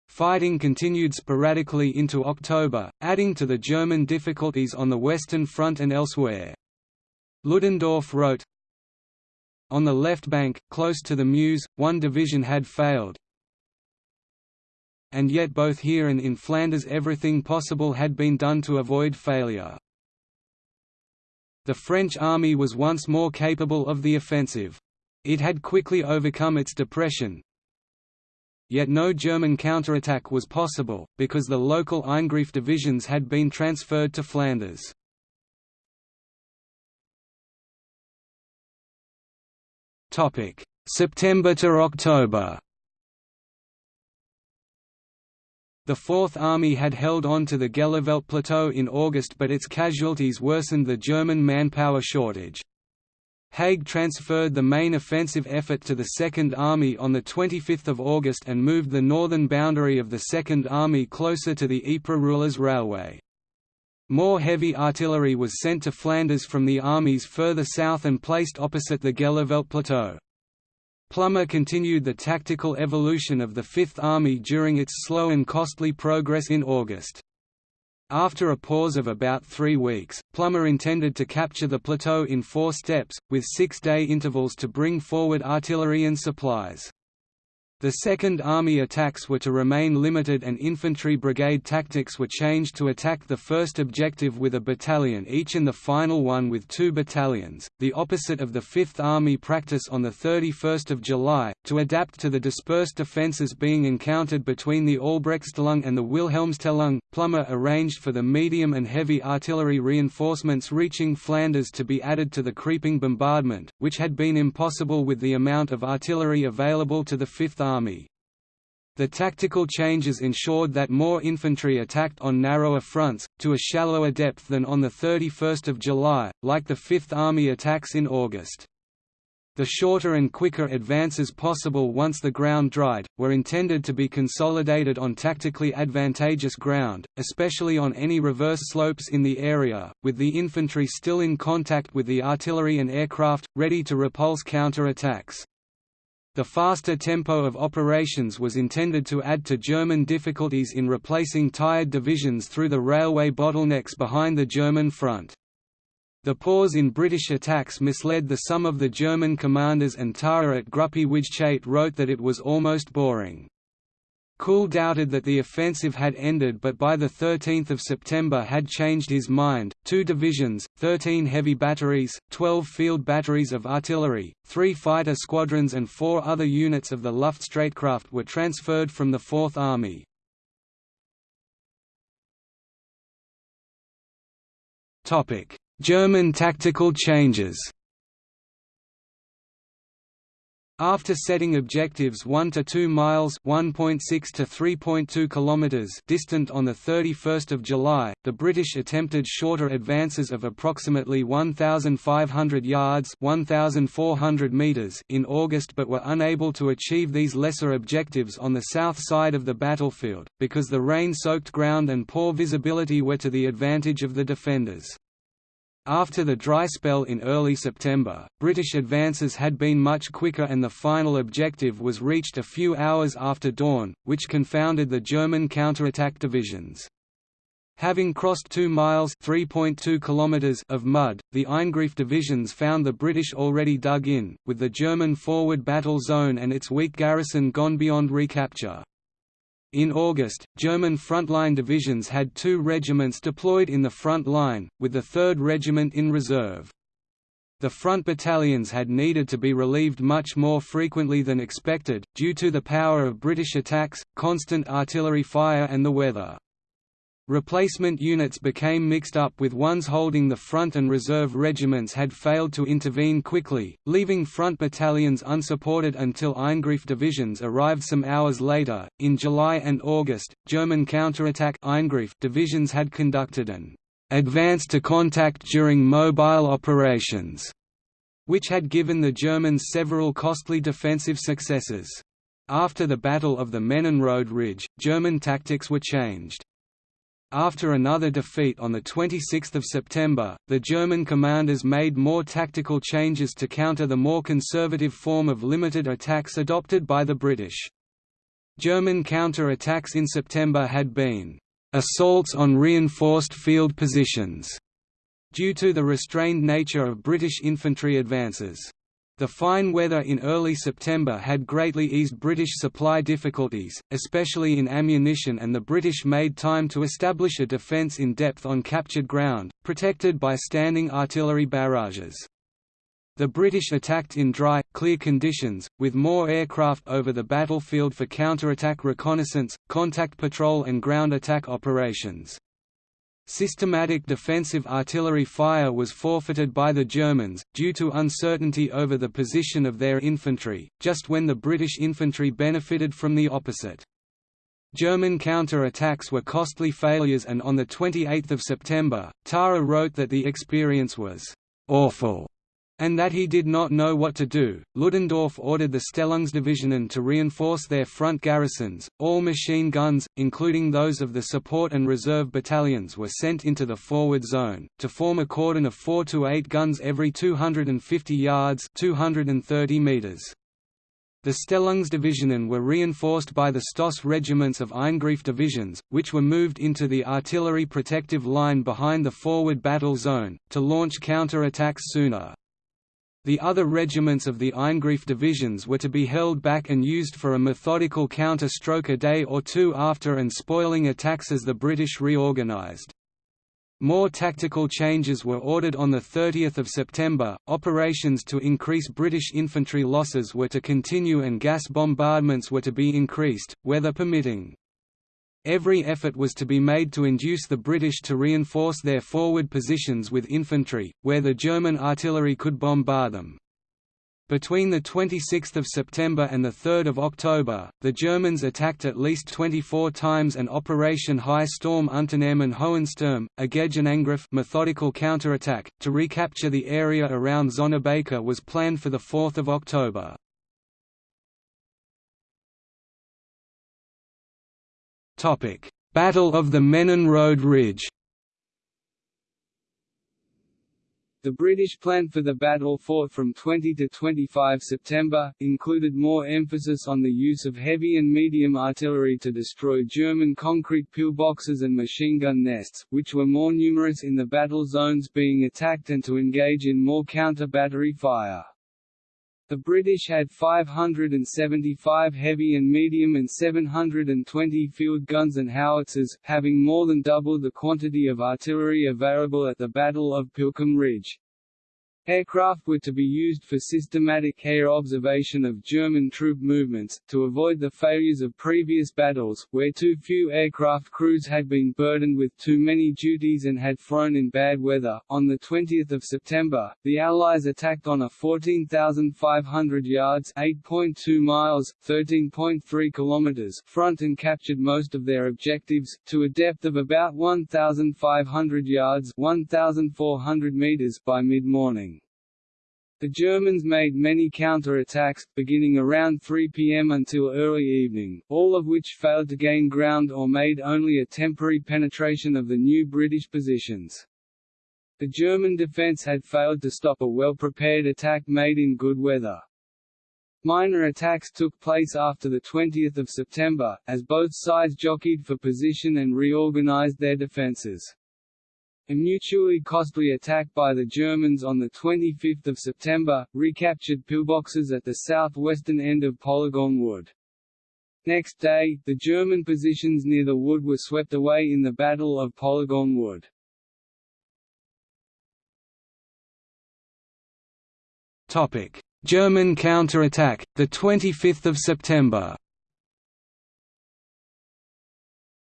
Fighting continued sporadically into October, adding to the German difficulties on the Western Front and elsewhere. Ludendorff wrote, on the left bank, close to the Meuse, one division had failed, and yet both here and in Flanders everything possible had been done to avoid failure. The French army was once more capable of the offensive. It had quickly overcome its depression, Yet no German counterattack was possible, because the local Eingriff divisions had been transferred to Flanders. Topic: The Fourth Army had held on to the Gheluvelt Plateau in August but its casualties worsened the German manpower shortage. Haig transferred the main offensive effort to the Second Army on 25 August and moved the northern boundary of the Second Army closer to the Ypres-Roulers Railway. More heavy artillery was sent to Flanders from the armies further south and placed opposite the Gheluvelt Plateau. Plumer continued the tactical evolution of the Fifth Army during its slow and costly progress in August. After a pause of about three weeks, Plumer intended to capture the plateau in four steps, with six-day intervals to bring forward artillery and supplies. The Second Army attacks were to remain limited and infantry brigade tactics were changed to attack the first objective with a battalion each and the final one with two battalions, the opposite of the Fifth Army practice on 31 July, to adapt to the dispersed defences being encountered between the Albrechtsstellung and the Wilhelmstellung. Plumer arranged for the medium and heavy artillery reinforcements reaching Flanders to be added to the creeping bombardment, which had been impossible with the amount of artillery available to the Fifth Army. Army. The tactical changes ensured that more infantry attacked on narrower fronts, to a shallower depth than on 31 July, like the Fifth Army attacks in August. The shorter and quicker advances possible once the ground dried, were intended to be consolidated on tactically advantageous ground, especially on any reverse slopes in the area, with the infantry still in contact with the artillery and aircraft, ready to repulse counter-attacks. The faster tempo of operations was intended to add to German difficulties in replacing tired divisions through the railway bottlenecks behind the German front. The pause in British attacks misled the some of the German commanders and Thaer at Gruppe Wytschaete wrote that it was almost boring. Kuhl doubted that the offensive had ended but by 13 September had changed his mind. Two divisions, 13 heavy batteries, 12 field batteries of artillery, three fighter squadrons and four other units of the Luftstreitkraft were transferred from the Fourth Army. German tactical changes After setting objectives 1 to 2 miles (1.6 to 3.2 kilometers) distant on the 31st of July, the British attempted shorter advances of approximately 1,500 yards (1,400 meters) in August, but were unable to achieve these lesser objectives on the south side of the battlefield because the rain-soaked ground and poor visibility were to the advantage of the defenders. After the dry spell in early September, British advances had been much quicker and the final objective was reached a few hours after dawn, which confounded the German counterattack divisions. Having crossed 2 miles (3.2 kilometers) of mud, the Eingriff divisions found the British already dug in, with the German forward battle zone and its weak garrison gone beyond recapture. In August, German frontline divisions had two regiments deployed in the front line, with the 3rd Regiment in reserve. The front battalions had needed to be relieved much more frequently than expected, due to the power of British attacks, constant artillery fire and the weather. Replacement units became mixed up with ones holding the front and reserve regiments had failed to intervene quickly, leaving front battalions unsupported until Eingriff divisions arrived some hours later. In July and August, German counterattack Eingriff divisions had conducted an advance to contact during mobile operations, which had given the Germans several costly defensive successes. After the Battle of the Road Ridge, German tactics were changed. After another defeat on 26 September, the German commanders made more tactical changes to counter the more conservative form of limited attacks adopted by the British. German counter-attacks in September had been assaults on reinforced field positions, due to the restrained nature of British infantry advances. The fine weather in early September had greatly eased British supply difficulties, especially in ammunition and the British made time to establish a defence in depth on captured ground, protected by standing artillery barrages. The British attacked in dry, clear conditions, with more aircraft over the battlefield for counterattack reconnaissance, contact patrol and ground attack operations. Systematic defensive artillery fire was forfeited by the Germans, due to uncertainty over the position of their infantry, just when the British infantry benefited from the opposite. German counter-attacks were costly failures and on 28 September, Thaer wrote that the experience was «awful» and that he did not know what to do. Ludendorff ordered the Stellungsdivisionen to reinforce their front garrisons. All machine guns, including those of the support and reserve battalions, were sent into the forward zone, to form a cordon of 4 to 8 guns every 250 yards 230 meters. The Stellungsdivisionen were reinforced by the Stoss regiments of Eingriff divisions, which were moved into the artillery protective line behind the forward battle zone, to launch counter-attacks sooner. The other regiments of the Eingriff divisions were to be held back and used for a methodical counter-stroke a day or two after and spoiling attacks as the British reorganised. More tactical changes were ordered on 30 September, operations to increase British infantry losses were to continue and gas bombardments were to be increased, weather permitting. Every effort was to be made to induce the British to reinforce their forward positions with infantry, where the German artillery could bombard them. Between 26 September and 3 October, the Germans attacked at least 24 times and Operation High Storm Unternehmen Hohensturm, a Gegenangriff methodical counterattack, to recapture the area around Zonnebeke was planned for 4 October. Battle of the Menin Road Ridge The British plan for the battle fought from 20 to 25 September, included more emphasis on the use of heavy and medium artillery to destroy German concrete pillboxes and machine gun nests, which were more numerous in the battle zones being attacked and to engage in more counter-battery fire. The British had 575 heavy and medium and 720 field guns and howitzers, having more than double the quantity of artillery available at the Battle of Pilckem Ridge. Aircraft were to be used for systematic air observation of German troop movements, to avoid the failures of previous battles, where too few aircraft crews had been burdened with too many duties and had flown in bad weather. On 20 September, the Allies attacked on a 14,500 yards (8.2 miles, 13.3 kilometers) front and captured most of their objectives, to a depth of about 1,500 yards (1,400 meters) by mid-morning. The Germans made many counter-attacks, beginning around 3 pm until early evening, all of which failed to gain ground or made only a temporary penetration of the new British positions. The German defence had failed to stop a well-prepared attack made in good weather. Minor attacks took place after 20 September, as both sides jockeyed for position and reorganized their defences. A mutually costly attack by the Germans on 25 September, recaptured pillboxes at the southwestern end of Polygon Wood. Next day, the German positions near the wood were swept away in the Battle of Polygon Wood. German counterattack, 25 September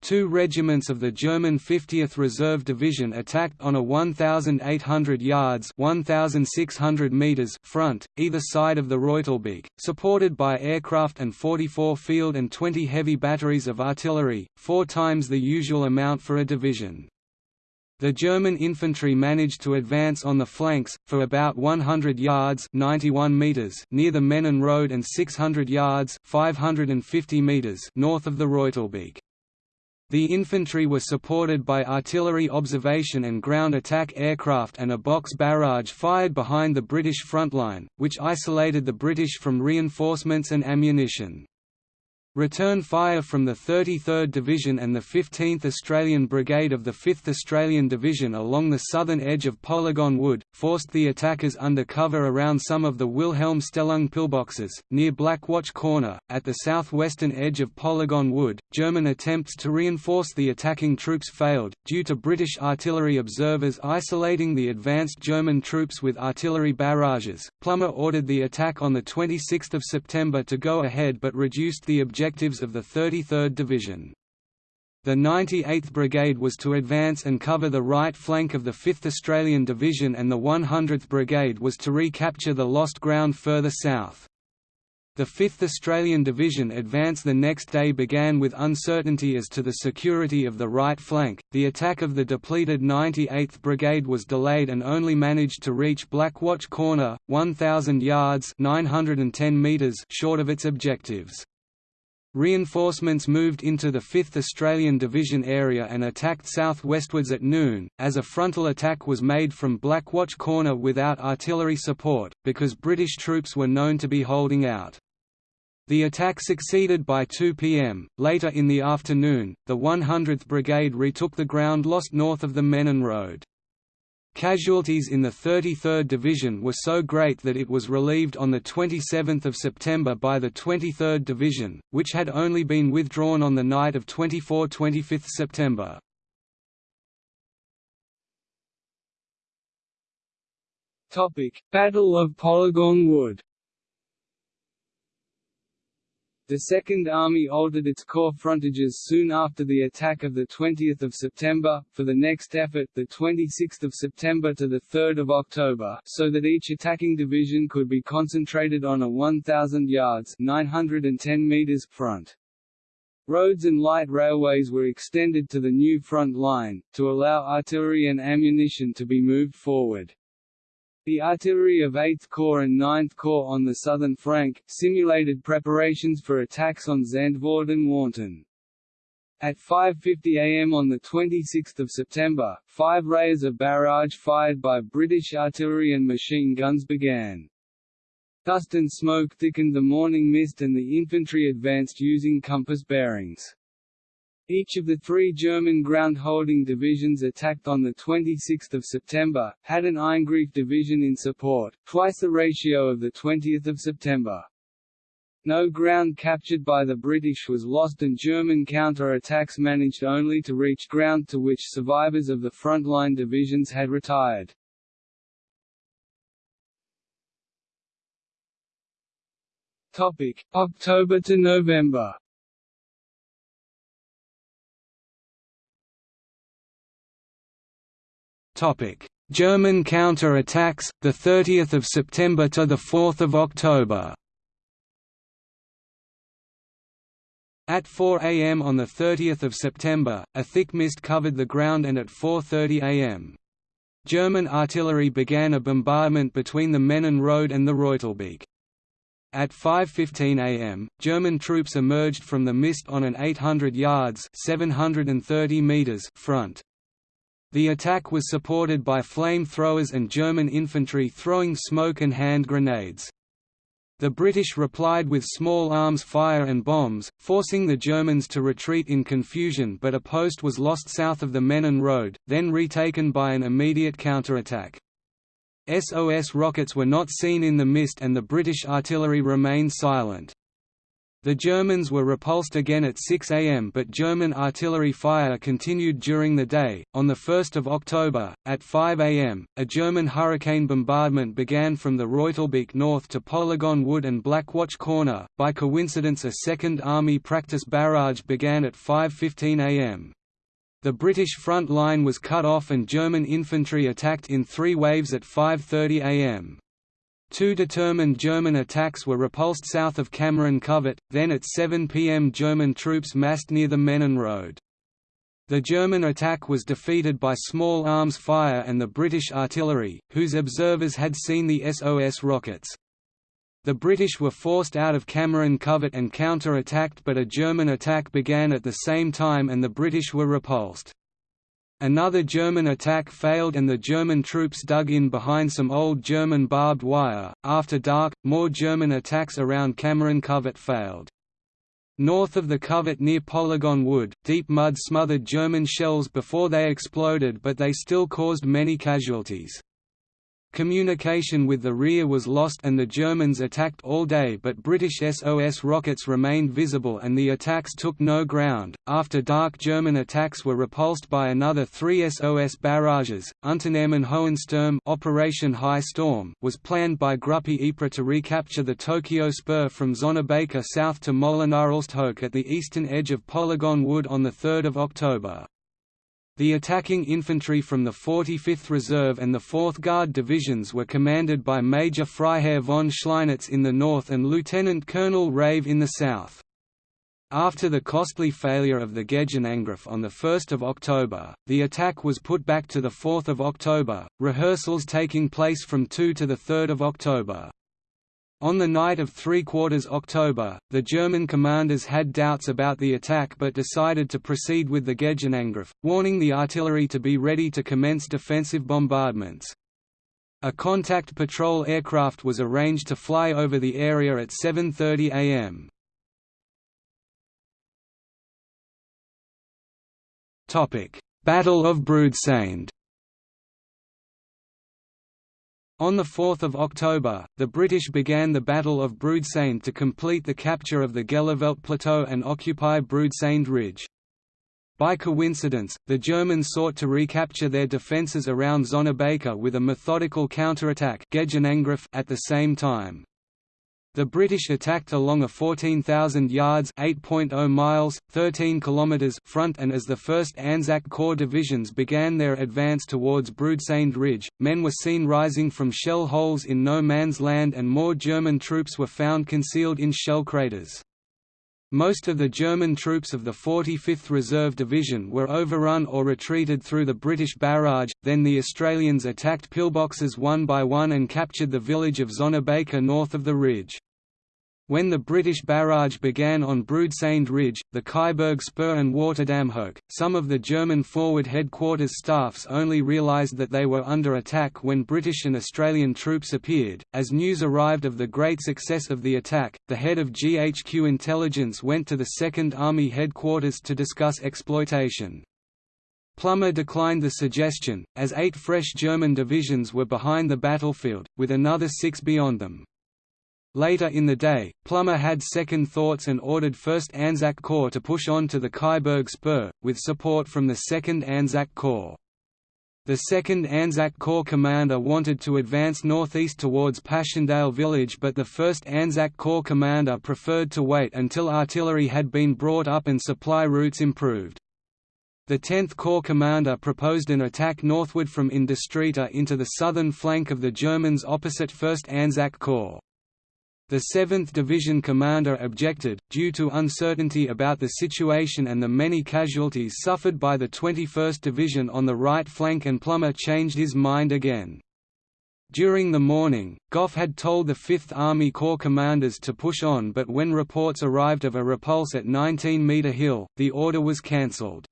Two regiments of the German 50th Reserve Division attacked on a 1,800 yards 1,600 meters front, either side of the Reutelbeek, supported by aircraft and 44 field and 20 heavy batteries of artillery, four times the usual amount for a division. The German infantry managed to advance on the flanks, for about 100 yards 91 meters near the Menin Road and 600 yards 550 meters north of the Reutelbeek. The infantry were supported by artillery observation and ground attack aircraft and a box barrage fired behind the British front line, which isolated the British from reinforcements and ammunition. Return fire from the 33rd Division and the 15th Australian Brigade of the 5th Australian Division along the southern edge of Polygon Wood, forced the attackers under cover around some of the Wilhelmstellung pillboxes, near Blackwatch Corner, at the southwestern edge of Polygon Wood. German attempts to reinforce the attacking troops failed, due to British artillery observers isolating the advanced German troops with artillery barrages. Plumer ordered the attack on 26 September to go ahead but reduced the objective objectives of the 33rd Division. The 98th Brigade was to advance and cover the right flank of the 5th Australian Division and the 100th Brigade was to recapture the lost ground further south. The 5th Australian Division advance the next day began with uncertainty as to the security of the right flank. The attack of the depleted 98th Brigade was delayed and only managed to reach Blackwatch Corner, 1,000 yards (910 meters) short of its objectives. Reinforcements moved into the 5th Australian Division area and attacked southwestwards at noon, as a frontal attack was made from Blackwatch Corner without artillery support, because British troops were known to be holding out. The attack succeeded by 2 pm. Later in the afternoon, the 100th Brigade retook the ground lost north of the Menin Road. Casualties in the 33rd Division were so great that it was relieved on 27 September by the 23rd Division, which had only been withdrawn on the night of 24–25 September. Battle of Polygon Wood the Second Army altered its corps frontages soon after the attack of 20 September, for the next effort 26 September to 3 October, so that each attacking division could be concentrated on a 1,000 yards 910 meters front. Roads and light railways were extended to the new front line, to allow artillery and ammunition to be moved forward. The artillery of 8th Corps and 9th Corps on the southern flank, simulated preparations for attacks on Zandvoort and Warneton. At 5.50 am on 26 September, five rayers of barrage fired by British artillery and machine guns began. Dust and smoke thickened the morning mist and the infantry advanced using compass bearings. Each of the three German ground-holding divisions attacked on 26 September, had an Eingriff division in support, twice the ratio of 20 September. No ground captured by the British was lost and German counter-attacks managed only to reach ground to which survivors of the frontline divisions had retired. October to November German counter-attacks, 30th of September to the 4th of October At 4 am on 30 September, a thick mist covered the ground and at 4.30 am. German artillery began a bombardment between the Menin Road and the Reutelbeek. At 5.15 am, German troops emerged from the mist on an 800 yards 730 meters front. The attack was supported by flamethrowers and German infantry throwing smoke and hand grenades. The British replied with small arms fire and bombs, forcing the Germans to retreat in confusion but a post was lost south of the Menin Road, then retaken by an immediate counterattack. SOS rockets were not seen in the mist and the British artillery remained silent. The Germans were repulsed again at 6 am but German artillery fire continued during the day. On 1 October, at 5 am, a German Hurricane bombardment began from the Reutelbeek north to Polygon Wood and Blackwatch Corner. By coincidence a Second Army practice barrage began at 5.15 am. The British front line was cut off and German infantry attacked in three waves at 5.30 am. Two determined German attacks were repulsed south of Cameron Covert, then at 7 pm German troops massed near the Menin Road. The German attack was defeated by small arms fire and the British artillery, whose observers had seen the SOS rockets. The British were forced out of Cameron Covert and counter-attacked but a German attack began at the same time and the British were repulsed. Another German attack failed and the German troops dug in behind some old German barbed wire. After dark, more German attacks around Cameron Covert failed. North of the covert near Polygon Wood, deep mud smothered German shells before they exploded but they still caused many casualties. Communication with the rear was lost and the Germans attacked all day but British SOS rockets remained visible and the attacks took no ground. After dark German attacks were repulsed by another three SOS barrages. Unternehmen Hohensturm Operation High Storm was planned by Gruppe Ypres to recapture the Tokyo Spur from Zonnebeke south to Molenaarelsthoek at the eastern edge of Polygon Wood on 3 October. The attacking infantry from the 45th Reserve and the 4th Guard divisions were commanded by Major Freiherr von Schleinitz in the north and Lieutenant Colonel Rave in the south. After the costly failure of the Gegenangriff on 1 October, the attack was put back to 4 October, rehearsals taking place from 2 to 3 October. On the night of 3 quarters October, the German commanders had doubts about the attack but decided to proceed with the Gegenangriff, warning the artillery to be ready to commence defensive bombardments. A contact patrol aircraft was arranged to fly over the area at 7.30 am. Battle of Broodseinde On 4 October, the British began the Battle of Broodseinde to complete the capture of the Gheluvelt Plateau and occupy Broodseinde Ridge. By coincidence, the Germans sought to recapture their defences around Zonnebeke with a methodical counterattack at the same time. The British attacked along a 14,000 yards (8.0 miles, 13 kilometers) front and as the 1st Anzac Corps divisions began their advance towards Broodseinde Ridge, men were seen rising from shell holes in no man's land and more German troops were found concealed in shell craters. Most of the German troops of the 45th Reserve Division were overrun or retreated through the British barrage, then the Australians attacked pillboxes one by one and captured the village of Zonnebeke north of the ridge. When the British barrage began on Broodseinde Ridge, the Keiberg Spur and Waterdamhoek, some of the German forward headquarters staffs only realised that they were under attack when British and Australian troops appeared. As news arrived of the great success of the attack, the head of GHQ intelligence went to the Second Army headquarters to discuss exploitation. Plumer declined the suggestion, as eight fresh German divisions were behind the battlefield, with another six beyond them. Later in the day, Plumer had second thoughts and ordered 1st Anzac Corps to push on to the Keiberg Spur, with support from the 2nd Anzac Corps. The 2nd Anzac Corps commander wanted to advance northeast towards Passchendaele village but the 1st Anzac Corps commander preferred to wait until artillery had been brought up and supply routes improved. The 10th Corps commander proposed an attack northward from In de Ster into the southern flank of the Germans opposite 1st Anzac Corps. The 7th Division commander objected, due to uncertainty about the situation and the many casualties suffered by the 21st Division on the right flank and Plumer changed his mind again. During the morning, Gough had told the 5th Army Corps commanders to push on but when reports arrived of a repulse at 19 Metre Hill, the order was cancelled.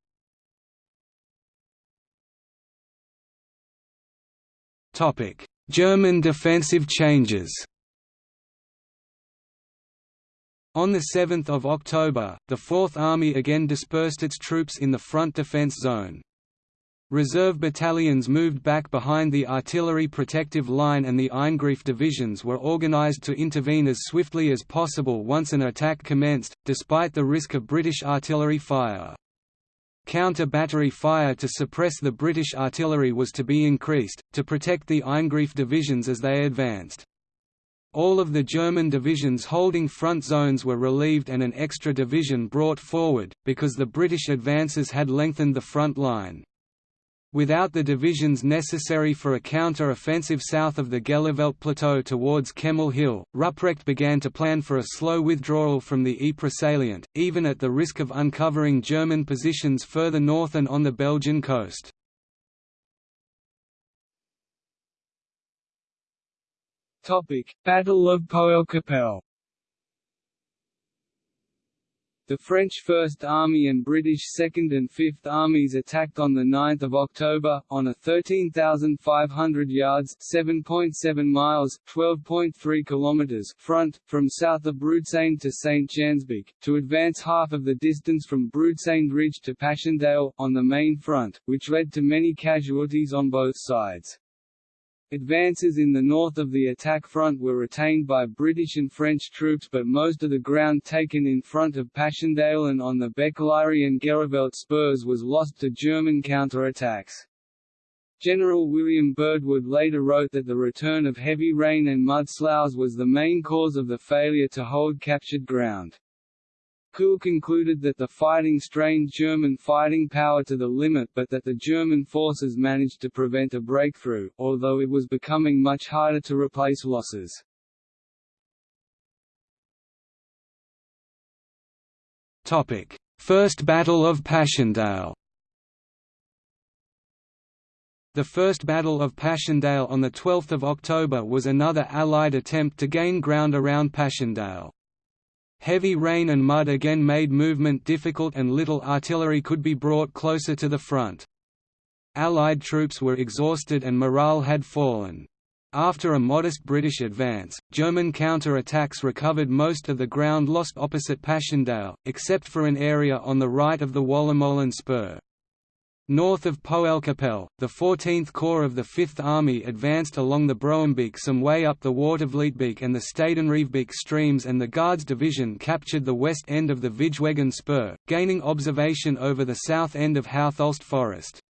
German defensive changes On 7 October, the Fourth Army again dispersed its troops in the front defense zone. Reserve battalions moved back behind the artillery protective line and the Eingriff divisions were organized to intervene as swiftly as possible once an attack commenced, despite the risk of British artillery fire. Counter-battery fire to suppress the British artillery was to be increased, to protect the Eingriff divisions as they advanced. All of the German divisions holding front zones were relieved and an extra division brought forward, because the British advances had lengthened the front line. Without the divisions necessary for a counter-offensive south of the Gheluvelt Plateau towards Kemmel Hill, Ruprecht began to plan for a slow withdrawal from the Ypres salient, even at the risk of uncovering German positions further north and on the Belgian coast. Battle of Poelcappelle The French First Army and British Second and Fifth Armies attacked on 9 October, on a 13,500 yards 7.7 miles, 12.3 kilometers front, from south of Broodseinde to St. Jansbeek, to advance half of the distance from Broodseinde Ridge to Passchendaele, on the main front, which led to many casualties on both sides. Advances in the north of the attack front were retained by British and French troops but most of the ground taken in front of Passchendaele and on the Becelaere and Gheluvelt spurs was lost to German counterattacks. General William Birdwood later wrote that the return of heavy rain and mud sloughs was the main cause of the failure to hold captured ground. Kuhl concluded that the fighting strained German fighting power to the limit but that the German forces managed to prevent a breakthrough, although it was becoming much harder to replace losses. First Battle of Passchendaele The First Battle of Passchendaele on 12 October was another Allied attempt to gain ground around Passchendaele. Heavy rain and mud again made movement difficult and little artillery could be brought closer to the front. Allied troops were exhausted and morale had fallen. After a modest British advance, German counter-attacks recovered most of the ground lost opposite Passchendaele, except for an area on the right of the Wallemolen spur. North of Poelcappelle, the 14th Corps of the Fifth Army advanced along the Broembeek some way up the Watervlietbeek and the Stedenriefbeek streams and the Guards Division captured the west end of the Vijfwegen Spur, gaining observation over the south end of Houthulst Forest.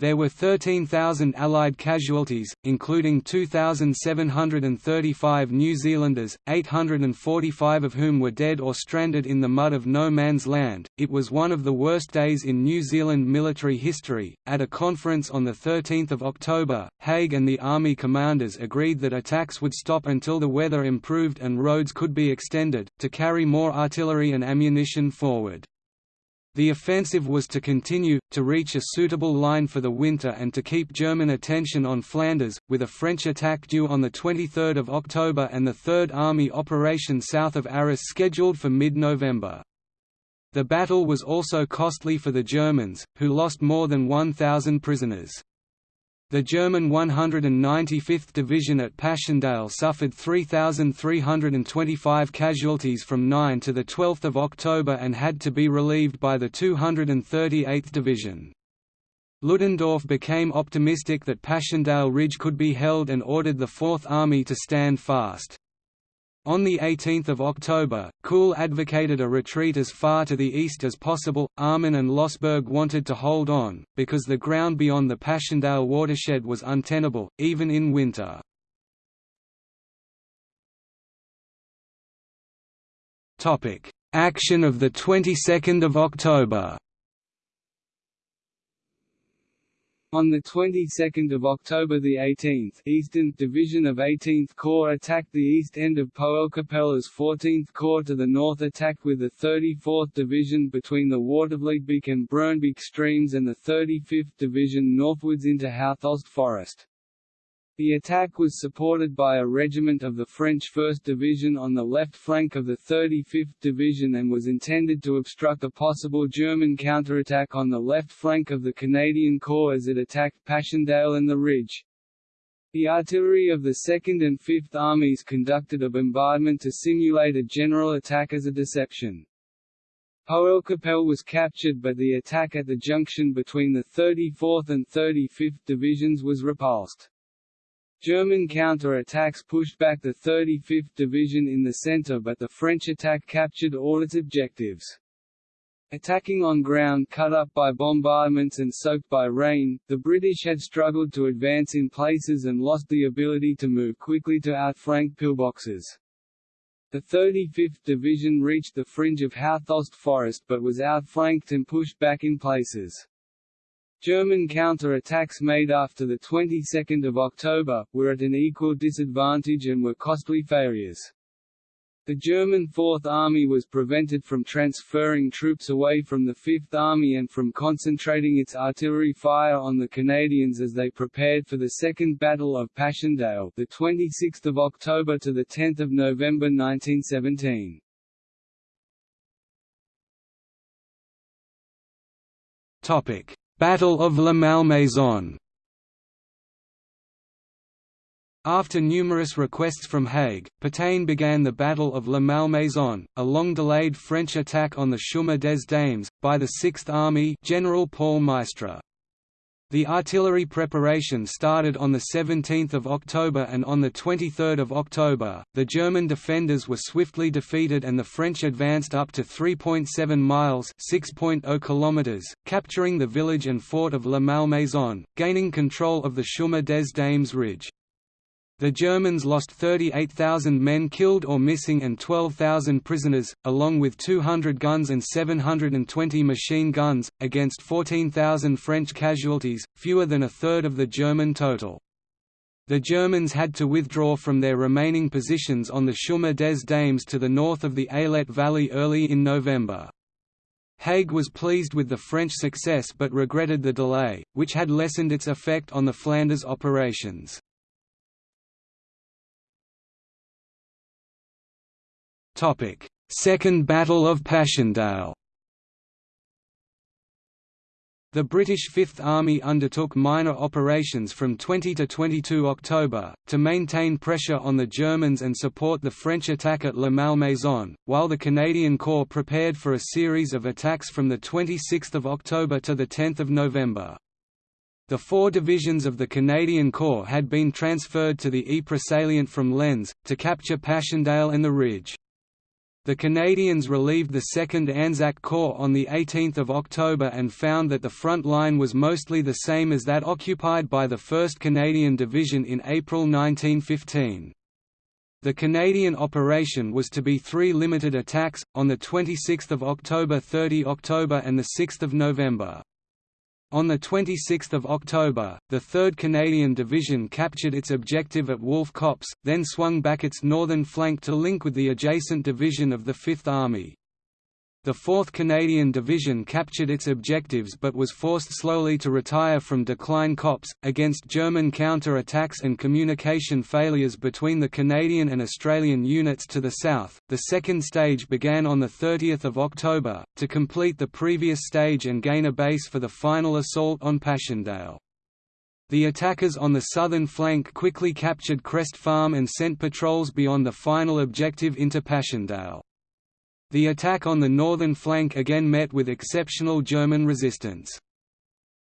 There were 13,000 Allied casualties, including 2,735 New Zealanders, 845 of whom were dead or stranded in the mud of no man's land. It was one of the worst days in New Zealand military history. At a conference on 13 October, Haig and the army commanders agreed that attacks would stop until the weather improved and roads could be extended, to carry more artillery and ammunition forward. The offensive was to continue, to reach a suitable line for the winter and to keep German attention on Flanders, with a French attack due on 23 October and the Third Army operation south of Arras scheduled for mid-November. The battle was also costly for the Germans, who lost more than 1,000 prisoners. The German 195th Division at Passchendaele suffered 3,325 casualties from 9 to 12 October and had to be relieved by the 238th Division. Ludendorff became optimistic that Passchendaele Ridge could be held and ordered the Fourth Army to stand fast. On 18 October, Kuhl advocated a retreat as far to the east as possible. Armin and Lossberg wanted to hold on, because the ground beyond the Passchendaele watershed was untenable, even in winter. Action of the 22nd of October On the 22nd of October the 18th, Eastern Division of 18th Corps attacked the east end of Poelcappelle's 14th Corps to the north attacked with the 34th Division between the Watervlietbeek and Broembeek streams and the 35th Division northwards into Houthulst Forest. The attack was supported by a regiment of the French 1st Division on the left flank of the 35th Division and was intended to obstruct a possible German counterattack on the left flank of the Canadian Corps as it attacked Passchendaele and the Ridge. The artillery of the 2nd and 5th Armies conducted a bombardment to simulate a general attack as a deception. Poelcappelle was captured but the attack at the junction between the 34th and 35th Divisions was repulsed. German counter-attacks pushed back the 35th Division in the centre but the French attack captured all its objectives. Attacking on ground cut up by bombardments and soaked by rain, the British had struggled to advance in places and lost the ability to move quickly to outflank pillboxes. The 35th Division reached the fringe of Houthulst Forest but was outflanked and pushed back in places. German counter-attacks made after the 22nd of October, were at an equal disadvantage and were costly failures. The German Fourth Army was prevented from transferring troops away from the Fifth Army and from concentrating its artillery fire on the Canadians as they prepared for the Second Battle of Passchendaele, the 26th of October to the 10th of November 1917. Topic: Battle of La Malmaison. After numerous requests from Haig, Pétain began the Battle of La Malmaison, a long-delayed French attack on the Chemin des Dames, by the 6th Army General Paul Maistre. The artillery preparation started on 17 October and on 23 October, the German defenders were swiftly defeated and the French advanced up to 3.7 miles km), capturing the village and fort of La Malmaison, gaining control of the Chemin des Dames ridge. The Germans lost 38,000 men killed or missing and 12,000 prisoners, along with 200 guns and 720 machine guns, against 14,000 French casualties, fewer than a third of the German total. The Germans had to withdraw from their remaining positions on the Chemin des Dames to the north of the Ailette Valley early in November. Haig was pleased with the French success but regretted the delay, which had lessened its effect on the Flanders operations. Second Battle of Passchendaele The British Fifth Army undertook minor operations from 20 to 22 October, to maintain pressure on the Germans and support the French attack at La Malmaison, while the Canadian Corps prepared for a series of attacks from 26 October to 10 November. The four divisions of the Canadian Corps had been transferred to the Ypres salient from Lens, to capture Passchendaele and the Ridge. The Canadians relieved the 2nd Anzac Corps on 18 October and found that the front line was mostly the same as that occupied by the 1st Canadian Division in April 1915. The Canadian operation was to be three limited attacks, on 26 October 30 October and 6 November. On 26 October, the 3rd Canadian Division captured its objective at Wolf Copse, then swung back its northern flank to link with the adjacent division of the Fifth Army. The 4th Canadian Division captured its objectives but was forced slowly to retire from Decline Copse, against German counter-attacks and communication failures between the Canadian and Australian units to the south. The second stage began on 30 October, to complete the previous stage and gain a base for the final assault on Passchendaele. The attackers on the southern flank quickly captured Crest Farm and sent patrols beyond the final objective into Passchendaele. The attack on the northern flank again met with exceptional German resistance.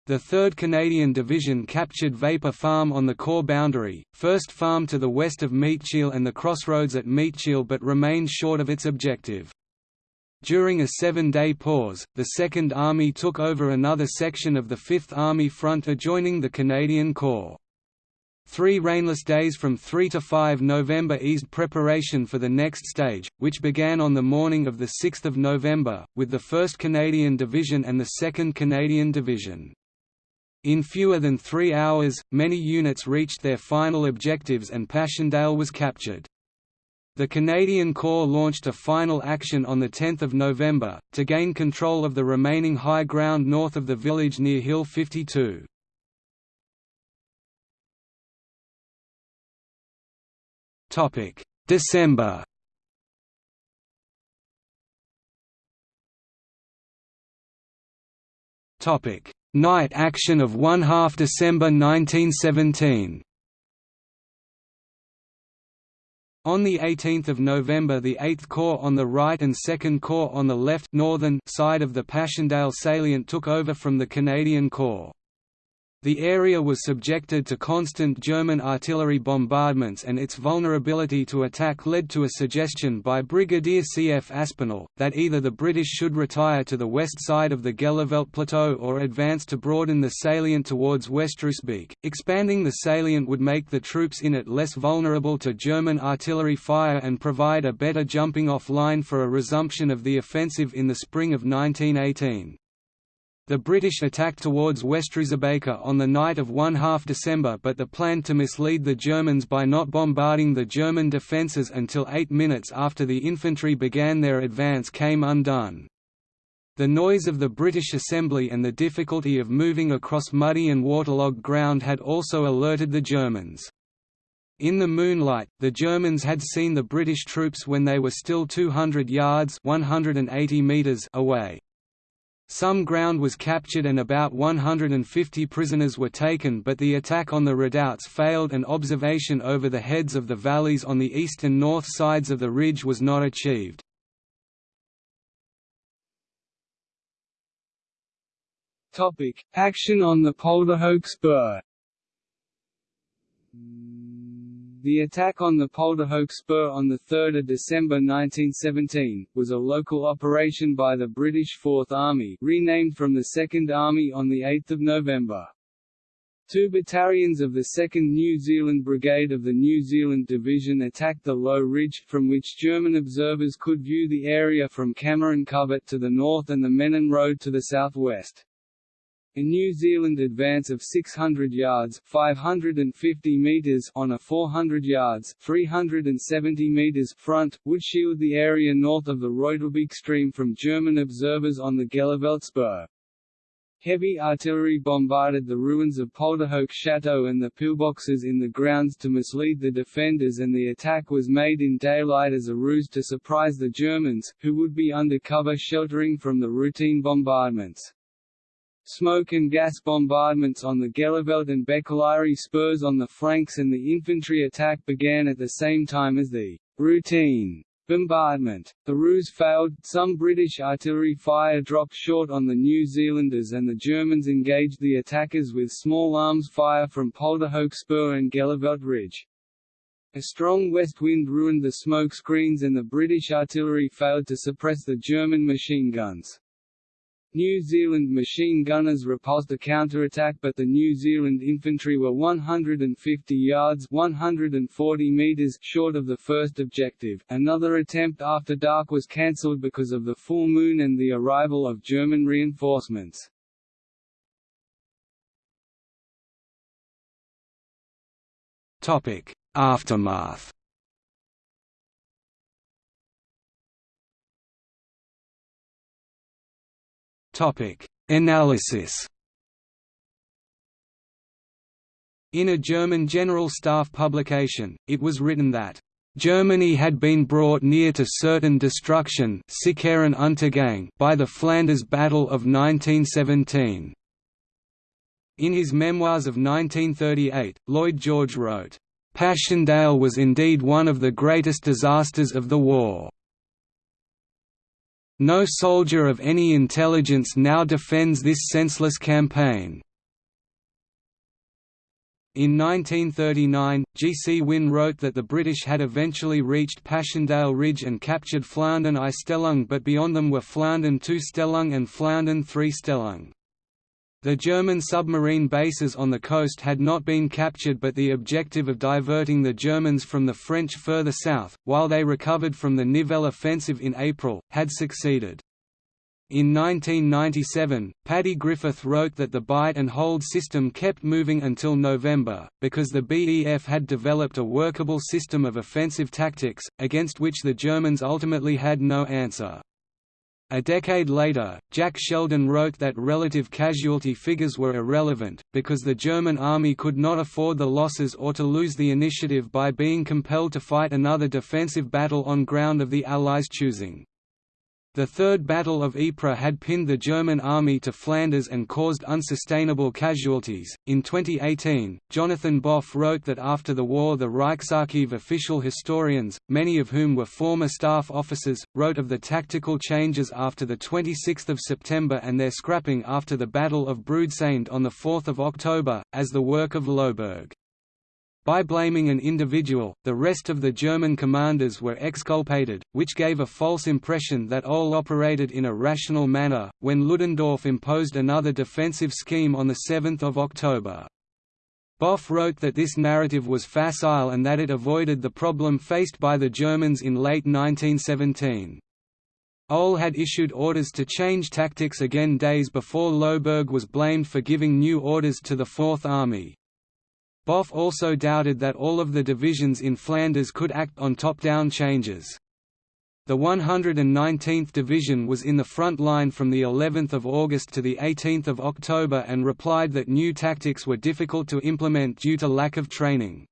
The 3rd Canadian Division captured Vapour Farm on the Corps boundary, Furst Farm to the west of Meetcheele and the crossroads at Meetcheele but remained short of its objective. During a seven-day pause, the Second Army took over another section of the Fifth Army front adjoining the Canadian Corps. Three rainless days from 3 to 5 November eased preparation for the next stage, which began on the morning of 6 November, with the 1st Canadian Division and the 2nd Canadian Division. In fewer than three hours, many units reached their final objectives and Passchendaele was captured. The Canadian Corps launched a final action on 10 November, to gain control of the remaining high ground north of the village near Hill 52. Topic: December. Topic: Night action of 1 half December 1917. On 18 November the 8th Corps on the right and 2nd Corps on the left northern side of the Passchendaele salient took over from the Canadian Corps. The area was subjected to constant German artillery bombardments and its vulnerability to attack led to a suggestion by Brigadier C.F. Aspinall, that either the British should retire to the west side of the Gheluvelt Plateau or advance to broaden the salient towards Westroosebeke. Expanding the salient would make the troops in it less vulnerable to German artillery fire and provide a better jumping-off line for a resumption of the offensive in the spring of 1918. The British attacked towards Westroosebeke on the night of 1 half December but the plan to mislead the Germans by not bombarding the German defences until eight minutes after the infantry began their advance came undone. The noise of the British assembly and the difficulty of moving across muddy and waterlogged ground had also alerted the Germans. In the moonlight, the Germans had seen the British troops when they were still 200 yards 180 meters away. Some ground was captured and about 150 prisoners were taken but the attack on the redoubts failed and observation over the heads of the valleys on the east and north sides of the ridge was not achieved. Topic: Action on the Polderhoek Spur the attack on the Polderhoek Spur on 3 December 1917, was a local operation by the British Fourth Army renamed from the Second Army on 8 November. Two battalions of the 2nd New Zealand Brigade of the New Zealand Division attacked the low ridge, from which German observers could view the area from Cameron Covert to the north and the Menin Road to the southwest. A New Zealand advance of 600 yards 550 meters on a 400 yards 370 meters front, would shield the area north of the Reutelbeek stream from German observers on the Gheluvelt Spur. Heavy artillery bombarded the ruins of Polderhoek Chateau and the pillboxes in the grounds to mislead the defenders and the attack was made in daylight as a ruse to surprise the Germans, who would be under cover sheltering from the routine bombardments. Smoke and gas bombardments on the Gheluvelt and Becelaere spurs on the flanks and the infantry attack began at the same time as the routine bombardment. The ruse failed, some British artillery fire dropped short on the New Zealanders and the Germans engaged the attackers with small arms fire from Polderhoek Spur and Gheluvelt Ridge. A strong west wind ruined the smoke screens and the British artillery failed to suppress the German machine guns. New Zealand machine gunners repulsed a counterattack but the New Zealand infantry were 150 yards 140 meters short of the first objective. Another attempt after dark was cancelled because of the full moon and the arrival of German reinforcements. Aftermath Analysis. In a German General Staff publication, it was written that Germany had been brought near to certain destruction by the Flanders Battle of 1917. In his memoirs of 1938, Lloyd George wrote, "...Passchendaele was indeed one of the greatest disasters of the war." No soldier of any intelligence now defends this senseless campaign. In 1939, G. C. Wynne wrote that the British had eventually reached Passchendaele Ridge and captured Flandern I Stellung but beyond them were Flandern II Stellung and Flandern III Stellung. The German submarine bases on the coast had not been captured but the objective of diverting the Germans from the French further south, while they recovered from the Nivelle offensive in April, had succeeded. In 1997, Paddy Griffith wrote that the bite and hold system kept moving until November, because the BEF had developed a workable system of offensive tactics, against which the Germans ultimately had no answer. A decade later, Jack Sheldon wrote that relative casualty figures were irrelevant, because the German army could not afford the losses or to lose the initiative by being compelled to fight another defensive battle on ground of the Allies' choosing. The Third Battle of Ypres had pinned the German army to Flanders and caused unsustainable casualties. In 2018, Jonathan Boff wrote that after the war, the Reichsarchiv official historians, many of whom were former staff officers, wrote of the tactical changes after the 26th of September and their scrapping after the Battle of Broodseinde on the 4th of October, as the work of Lossberg. By blaming an individual, the rest of the German commanders were exculpated, which gave a false impression that all operated in a rational manner, when Ludendorff imposed another defensive scheme on 7 October. Boff wrote that this narrative was facile and that it avoided the problem faced by the Germans in late 1917. OHL had issued orders to change tactics again days before Lossberg was blamed for giving new orders to the Fourth Army. Boff also doubted that all of the divisions in Flanders could act on top-down changes. The 119th Division was in the front line from the 11th of August to the 18th of October and replied that new tactics were difficult to implement due to lack of training.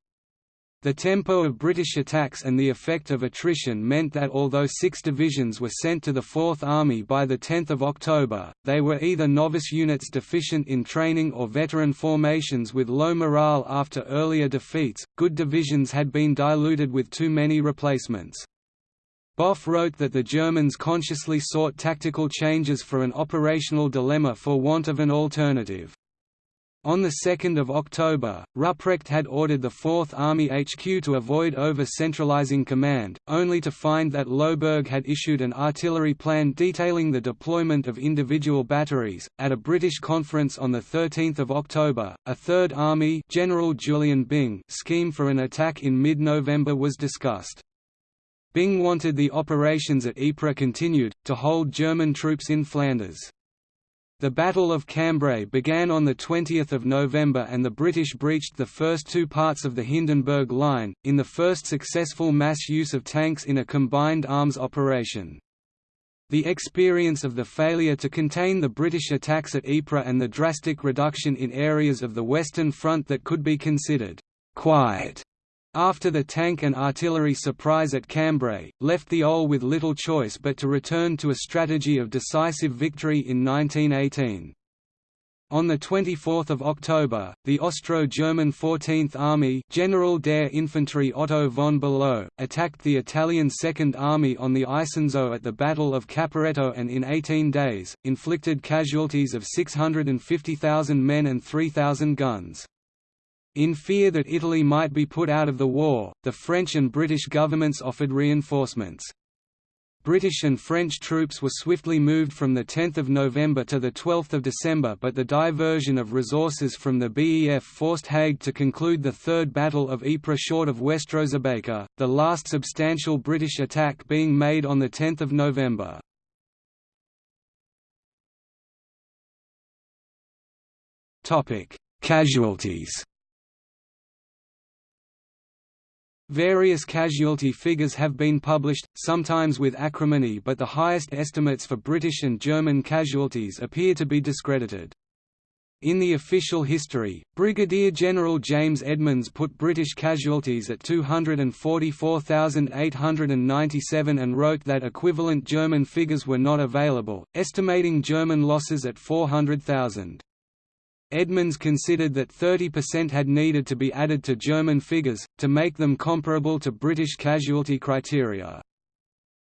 The tempo of British attacks and the effect of attrition meant that although six divisions were sent to the Fourth Army by 10 October, they were either novice units deficient in training or veteran formations with low morale after earlier defeats. Good divisions had been diluted with too many replacements. Boff wrote that the Germans consciously sought tactical changes for an operational dilemma for want of an alternative. On 2 October, Rupprecht had ordered the Fourth Army HQ to avoid over-centralizing command, only to find that Lossberg had issued an artillery plan detailing the deployment of individual batteries. At a British conference on 13 October, a Third Army General Julian Byng scheme for an attack in mid-November was discussed. Byng wanted the operations at Ypres continued, to hold German troops in Flanders. The Battle of Cambrai began on 20 November and the British breached the first two parts of the Hindenburg Line, in the first successful mass use of tanks in a combined arms operation. The experience of the failure to contain the British attacks at Ypres and the drastic reduction in areas of the Western Front that could be considered «quiet» after the tank and artillery surprise at Cambrai, left the OHL with little choice but to return to a strategy of decisive victory in 1918. On 24 October, the Austro-German 14th Army General der Infanterie Otto von Below, attacked the Italian Second Army on the Isonzo at the Battle of Caporetto and in 18 days, inflicted casualties of 650,000 men and 3,000 guns. In fear that Italy might be put out of the war, the French and British governments offered reinforcements. British and French troops were swiftly moved from 10 November to 12 December but the diversion of resources from the BEF forced Haig to conclude the Third Battle of Ypres short of Westroosebeke, the last substantial British attack being made on 10 November. Casualties Various casualty figures have been published, sometimes with acrimony but the highest estimates for British and German casualties appear to be discredited. In the official history, Brigadier General James Edmonds put British casualties at 244,897 and wrote that equivalent German figures were not available, estimating German losses at 400,000. Edmonds considered that 30% had needed to be added to German figures, to make them comparable to British casualty criteria.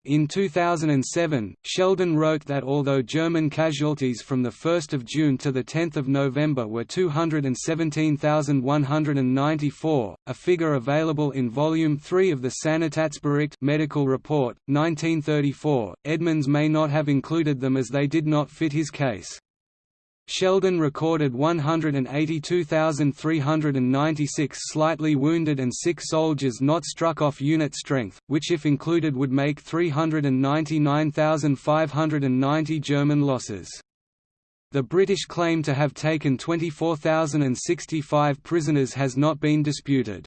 In 2007, Sheldon wrote that although German casualties from 1 June to 10 November were 217,194, a figure available in Volume 3 of the Sanitätsbericht Medical Report, 1934, Edmonds may not have included them as they did not fit his case. Sheldon recorded 182,396 slightly wounded and sick soldiers not struck off unit strength, which if included would make 399,590 German losses. The British claim to have taken 24,065 prisoners has not been disputed.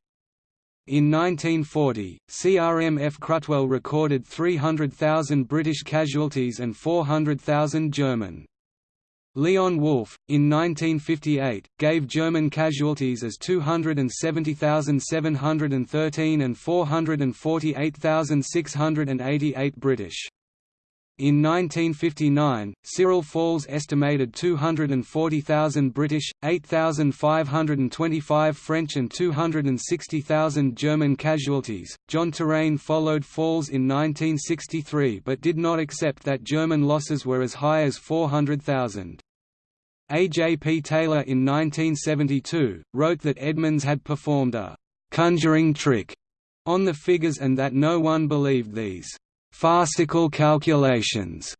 In 1940, CRMF. Cruttwell recorded 300,000 British casualties and 400,000 German. Leon Wolff, in 1958, gave German casualties as 270,713 and 448,688 British. In 1959, Cyril Falls estimated 240,000 British, 8,525 French and 260,000 German casualties. John Terraine followed Falls in 1963 but did not accept that German losses were as high as 400,000. A. J. P. Taylor in 1972, wrote that Edmonds had performed a «conjuring trick» on the figures and that no one believed these farcical calculations.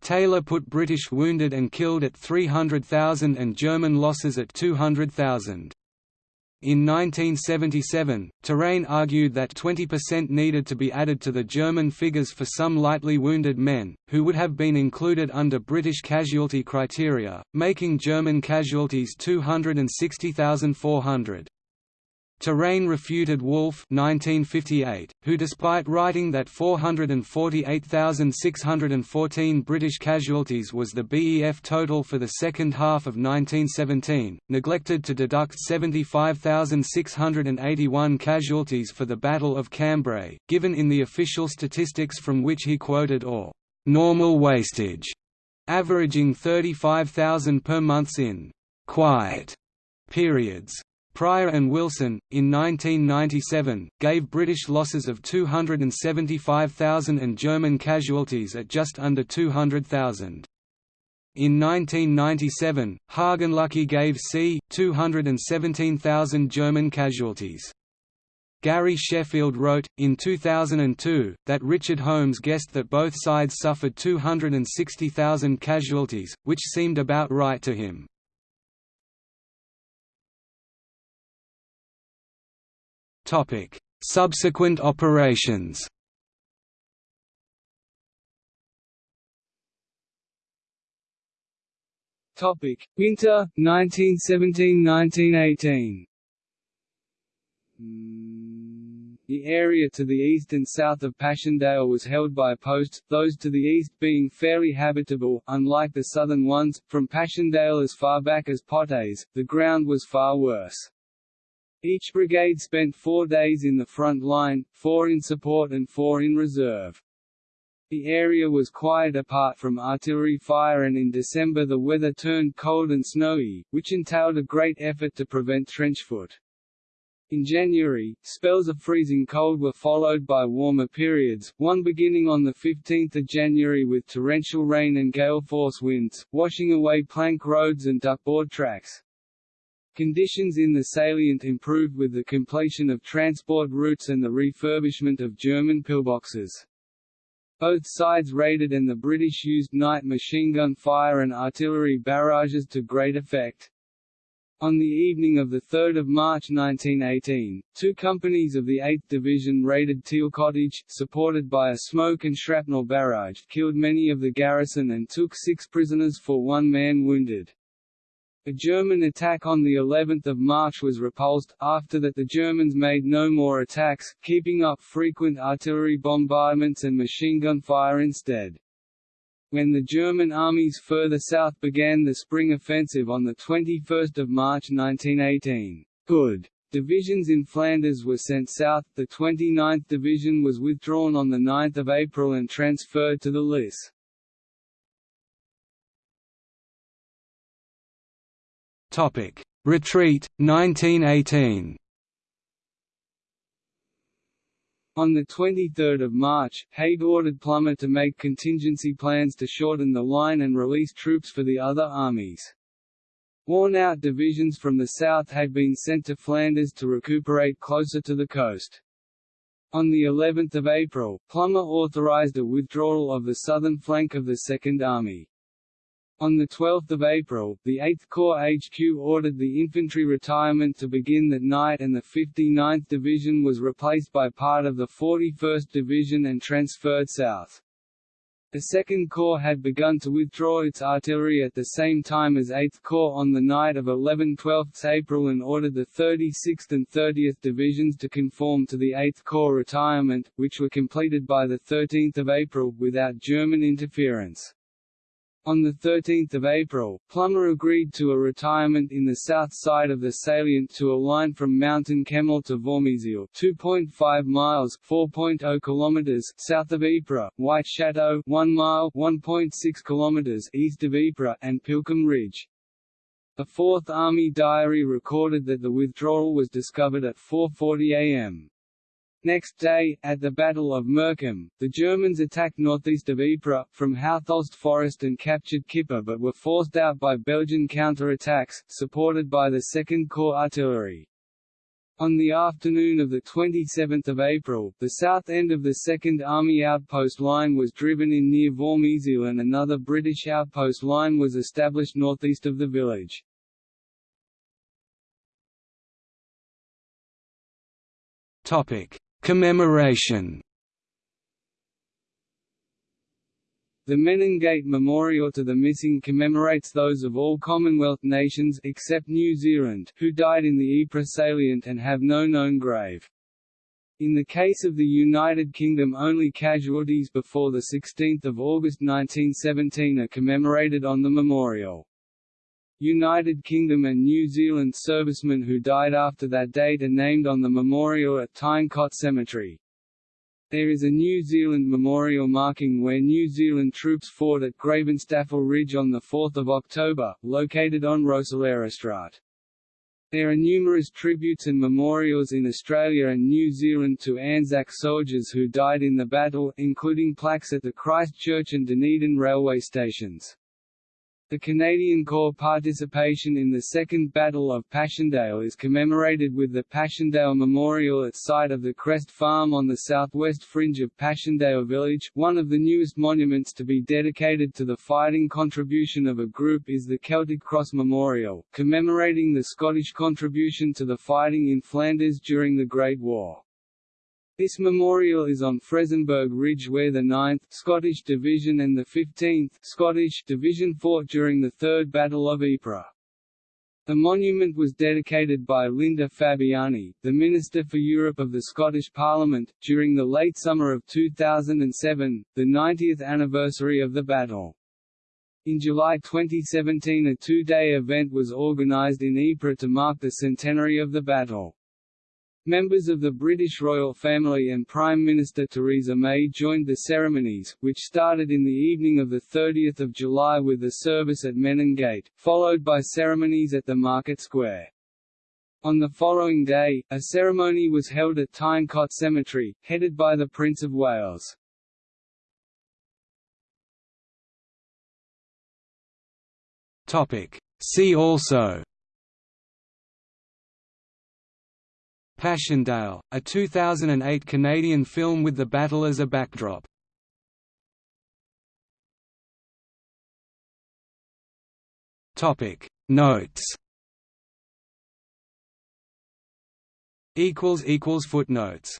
Taylor put British wounded and killed at 300,000 and German losses at 200,000. In 1977, Terraine argued that 20% needed to be added to the German figures for some lightly wounded men, who would have been included under British casualty criteria, making German casualties 260,400. Terraine refuted Wolff 1958, who despite writing that 448,614 British casualties was the BEF total for the second half of 1917, neglected to deduct 75,681 casualties for the Battle of Cambrai, given in the official statistics from which he quoted or «normal wastage», averaging 35,000 per month in «quiet» periods. Pryor and Wilson, in 1997, gave British losses of 275,000 and German casualties at just under 200,000. In 1997, Hagenlücke gave c. 217,000 German casualties. Gary Sheffield wrote, in 2002, that Richard Holmes guessed that both sides suffered 260,000 casualties, which seemed about right to him. Subsequent operations. Winter 1917–1918. The area to the east and south of Passchendaele was held by posts, those to the east being fairly habitable, unlike the southern ones. From Passchendaele as far back as Potijze, the ground was far worse. Each brigade spent four days in the front line, four in support and four in reserve. The area was quiet apart from artillery fire and in December the weather turned cold and snowy, which entailed a great effort to prevent trench foot. In January, spells of freezing cold were followed by warmer periods, one beginning on 15 January with torrential rain and gale-force winds, washing away plank roads and duckboard tracks. Conditions in the salient improved with the completion of transport routes and the refurbishment of German pillboxes. Both sides raided and the British used night machine gun fire and artillery barrages to great effect. On the evening of 3 March 1918, two companies of the 8th Division raided Teal Cottage, supported by a smoke and shrapnel barrage, killed many of the garrison and took six prisoners for one man wounded. A German attack on the 11th of March was repulsed, after that the Germans made no more attacks, keeping up frequent artillery bombardments and machine gun fire instead. When the German armies further south began the spring offensive on 21 March 1918, good divisions in Flanders were sent south, the 29th Division was withdrawn on 9 April and transferred to the Lys. Topic: Retreat 1918. On 23 March, Haig ordered Plumer to make contingency plans to shorten the line and release troops for the other armies. Worn-out divisions from the south had been sent to Flanders to recuperate closer to the coast. On the 11th of April, Plumer authorized a withdrawal of the southern flank of the Second Army. On 12 April, the 8th Corps HQ ordered the infantry retirement to begin that night and the 59th Division was replaced by part of the 41st Division and transferred south. The 2nd Corps had begun to withdraw its artillery at the same time as 8th Corps on the night of 11–12 April and ordered the 36th and 30th Divisions to conform to the 8th Corps retirement, which were completed by 13 April, without German interference. On 13 April, Plumer agreed to a retirement in the south side of the salient to a line from Mountain Kemmel to Voormezeele 2.5 miles 4.0 kilometers south of Ypres, White Chateau 1 mile 1.6 kilometers east of Ypres, and Pilckem Ridge. A Fourth Army diary recorded that the withdrawal was discovered at 4.40 am. Next day, at the Battle of Merkem, the Germans attacked northeast of Ypres, from Houthulst Forest and captured Kippe but were forced out by Belgian counter-attacks, supported by the 2nd Corps artillery. On the afternoon of 27 April, the south end of the 2nd Army outpost line was driven in near Voormezeele and another British outpost line was established northeast of the village. Topic: Commemoration The Menin Gate Memorial to the Missing commemorates those of all Commonwealth nations except New Zealand who died in the Ypres salient and have no known grave. In the case of the United Kingdom only casualties before 16 August 1917 are commemorated on the memorial. United Kingdom and New Zealand servicemen who died after that date are named on the memorial at Tyne Cot Cemetery. There is a New Zealand memorial marking where New Zealand troops fought at Gravenstafel Ridge on 4 October, located on Roeselare There are numerous tributes and memorials in Australia and New Zealand to Anzac soldiers who died in the battle, including plaques at the Christchurch and Dunedin railway stations. The Canadian Corps participation in the Second Battle of Passchendaele is commemorated with the Passchendaele Memorial at site of the Crest Farm on the southwest fringe of Passchendaele village. One of the newest monuments to be dedicated to the fighting contribution of a group is the Celtic Cross Memorial, commemorating the Scottish contribution to the fighting in Flanders during the Great War. This memorial is on Frezenberg Ridge where the 9th Scottish Division and the 15th Scottish Division fought during the Third Battle of Ypres. The monument was dedicated by Linda Fabiani, the Minister for Europe of the Scottish Parliament, during the late summer of 2007, the 90th anniversary of the battle. In July 2017 a two-day event was organised in Ypres to mark the centenary of the battle. Members of the British royal family and Prime Minister Theresa May joined the ceremonies, which started in the evening of 30 July with the service at Menin Gate, followed by ceremonies at the Market Square. On the following day, a ceremony was held at Tyne Cot Cemetery, headed by the Prince of Wales. See also Passchendaele, a 2008 Canadian film with the battle as a backdrop. Topic. Notes. Equals equals footnotes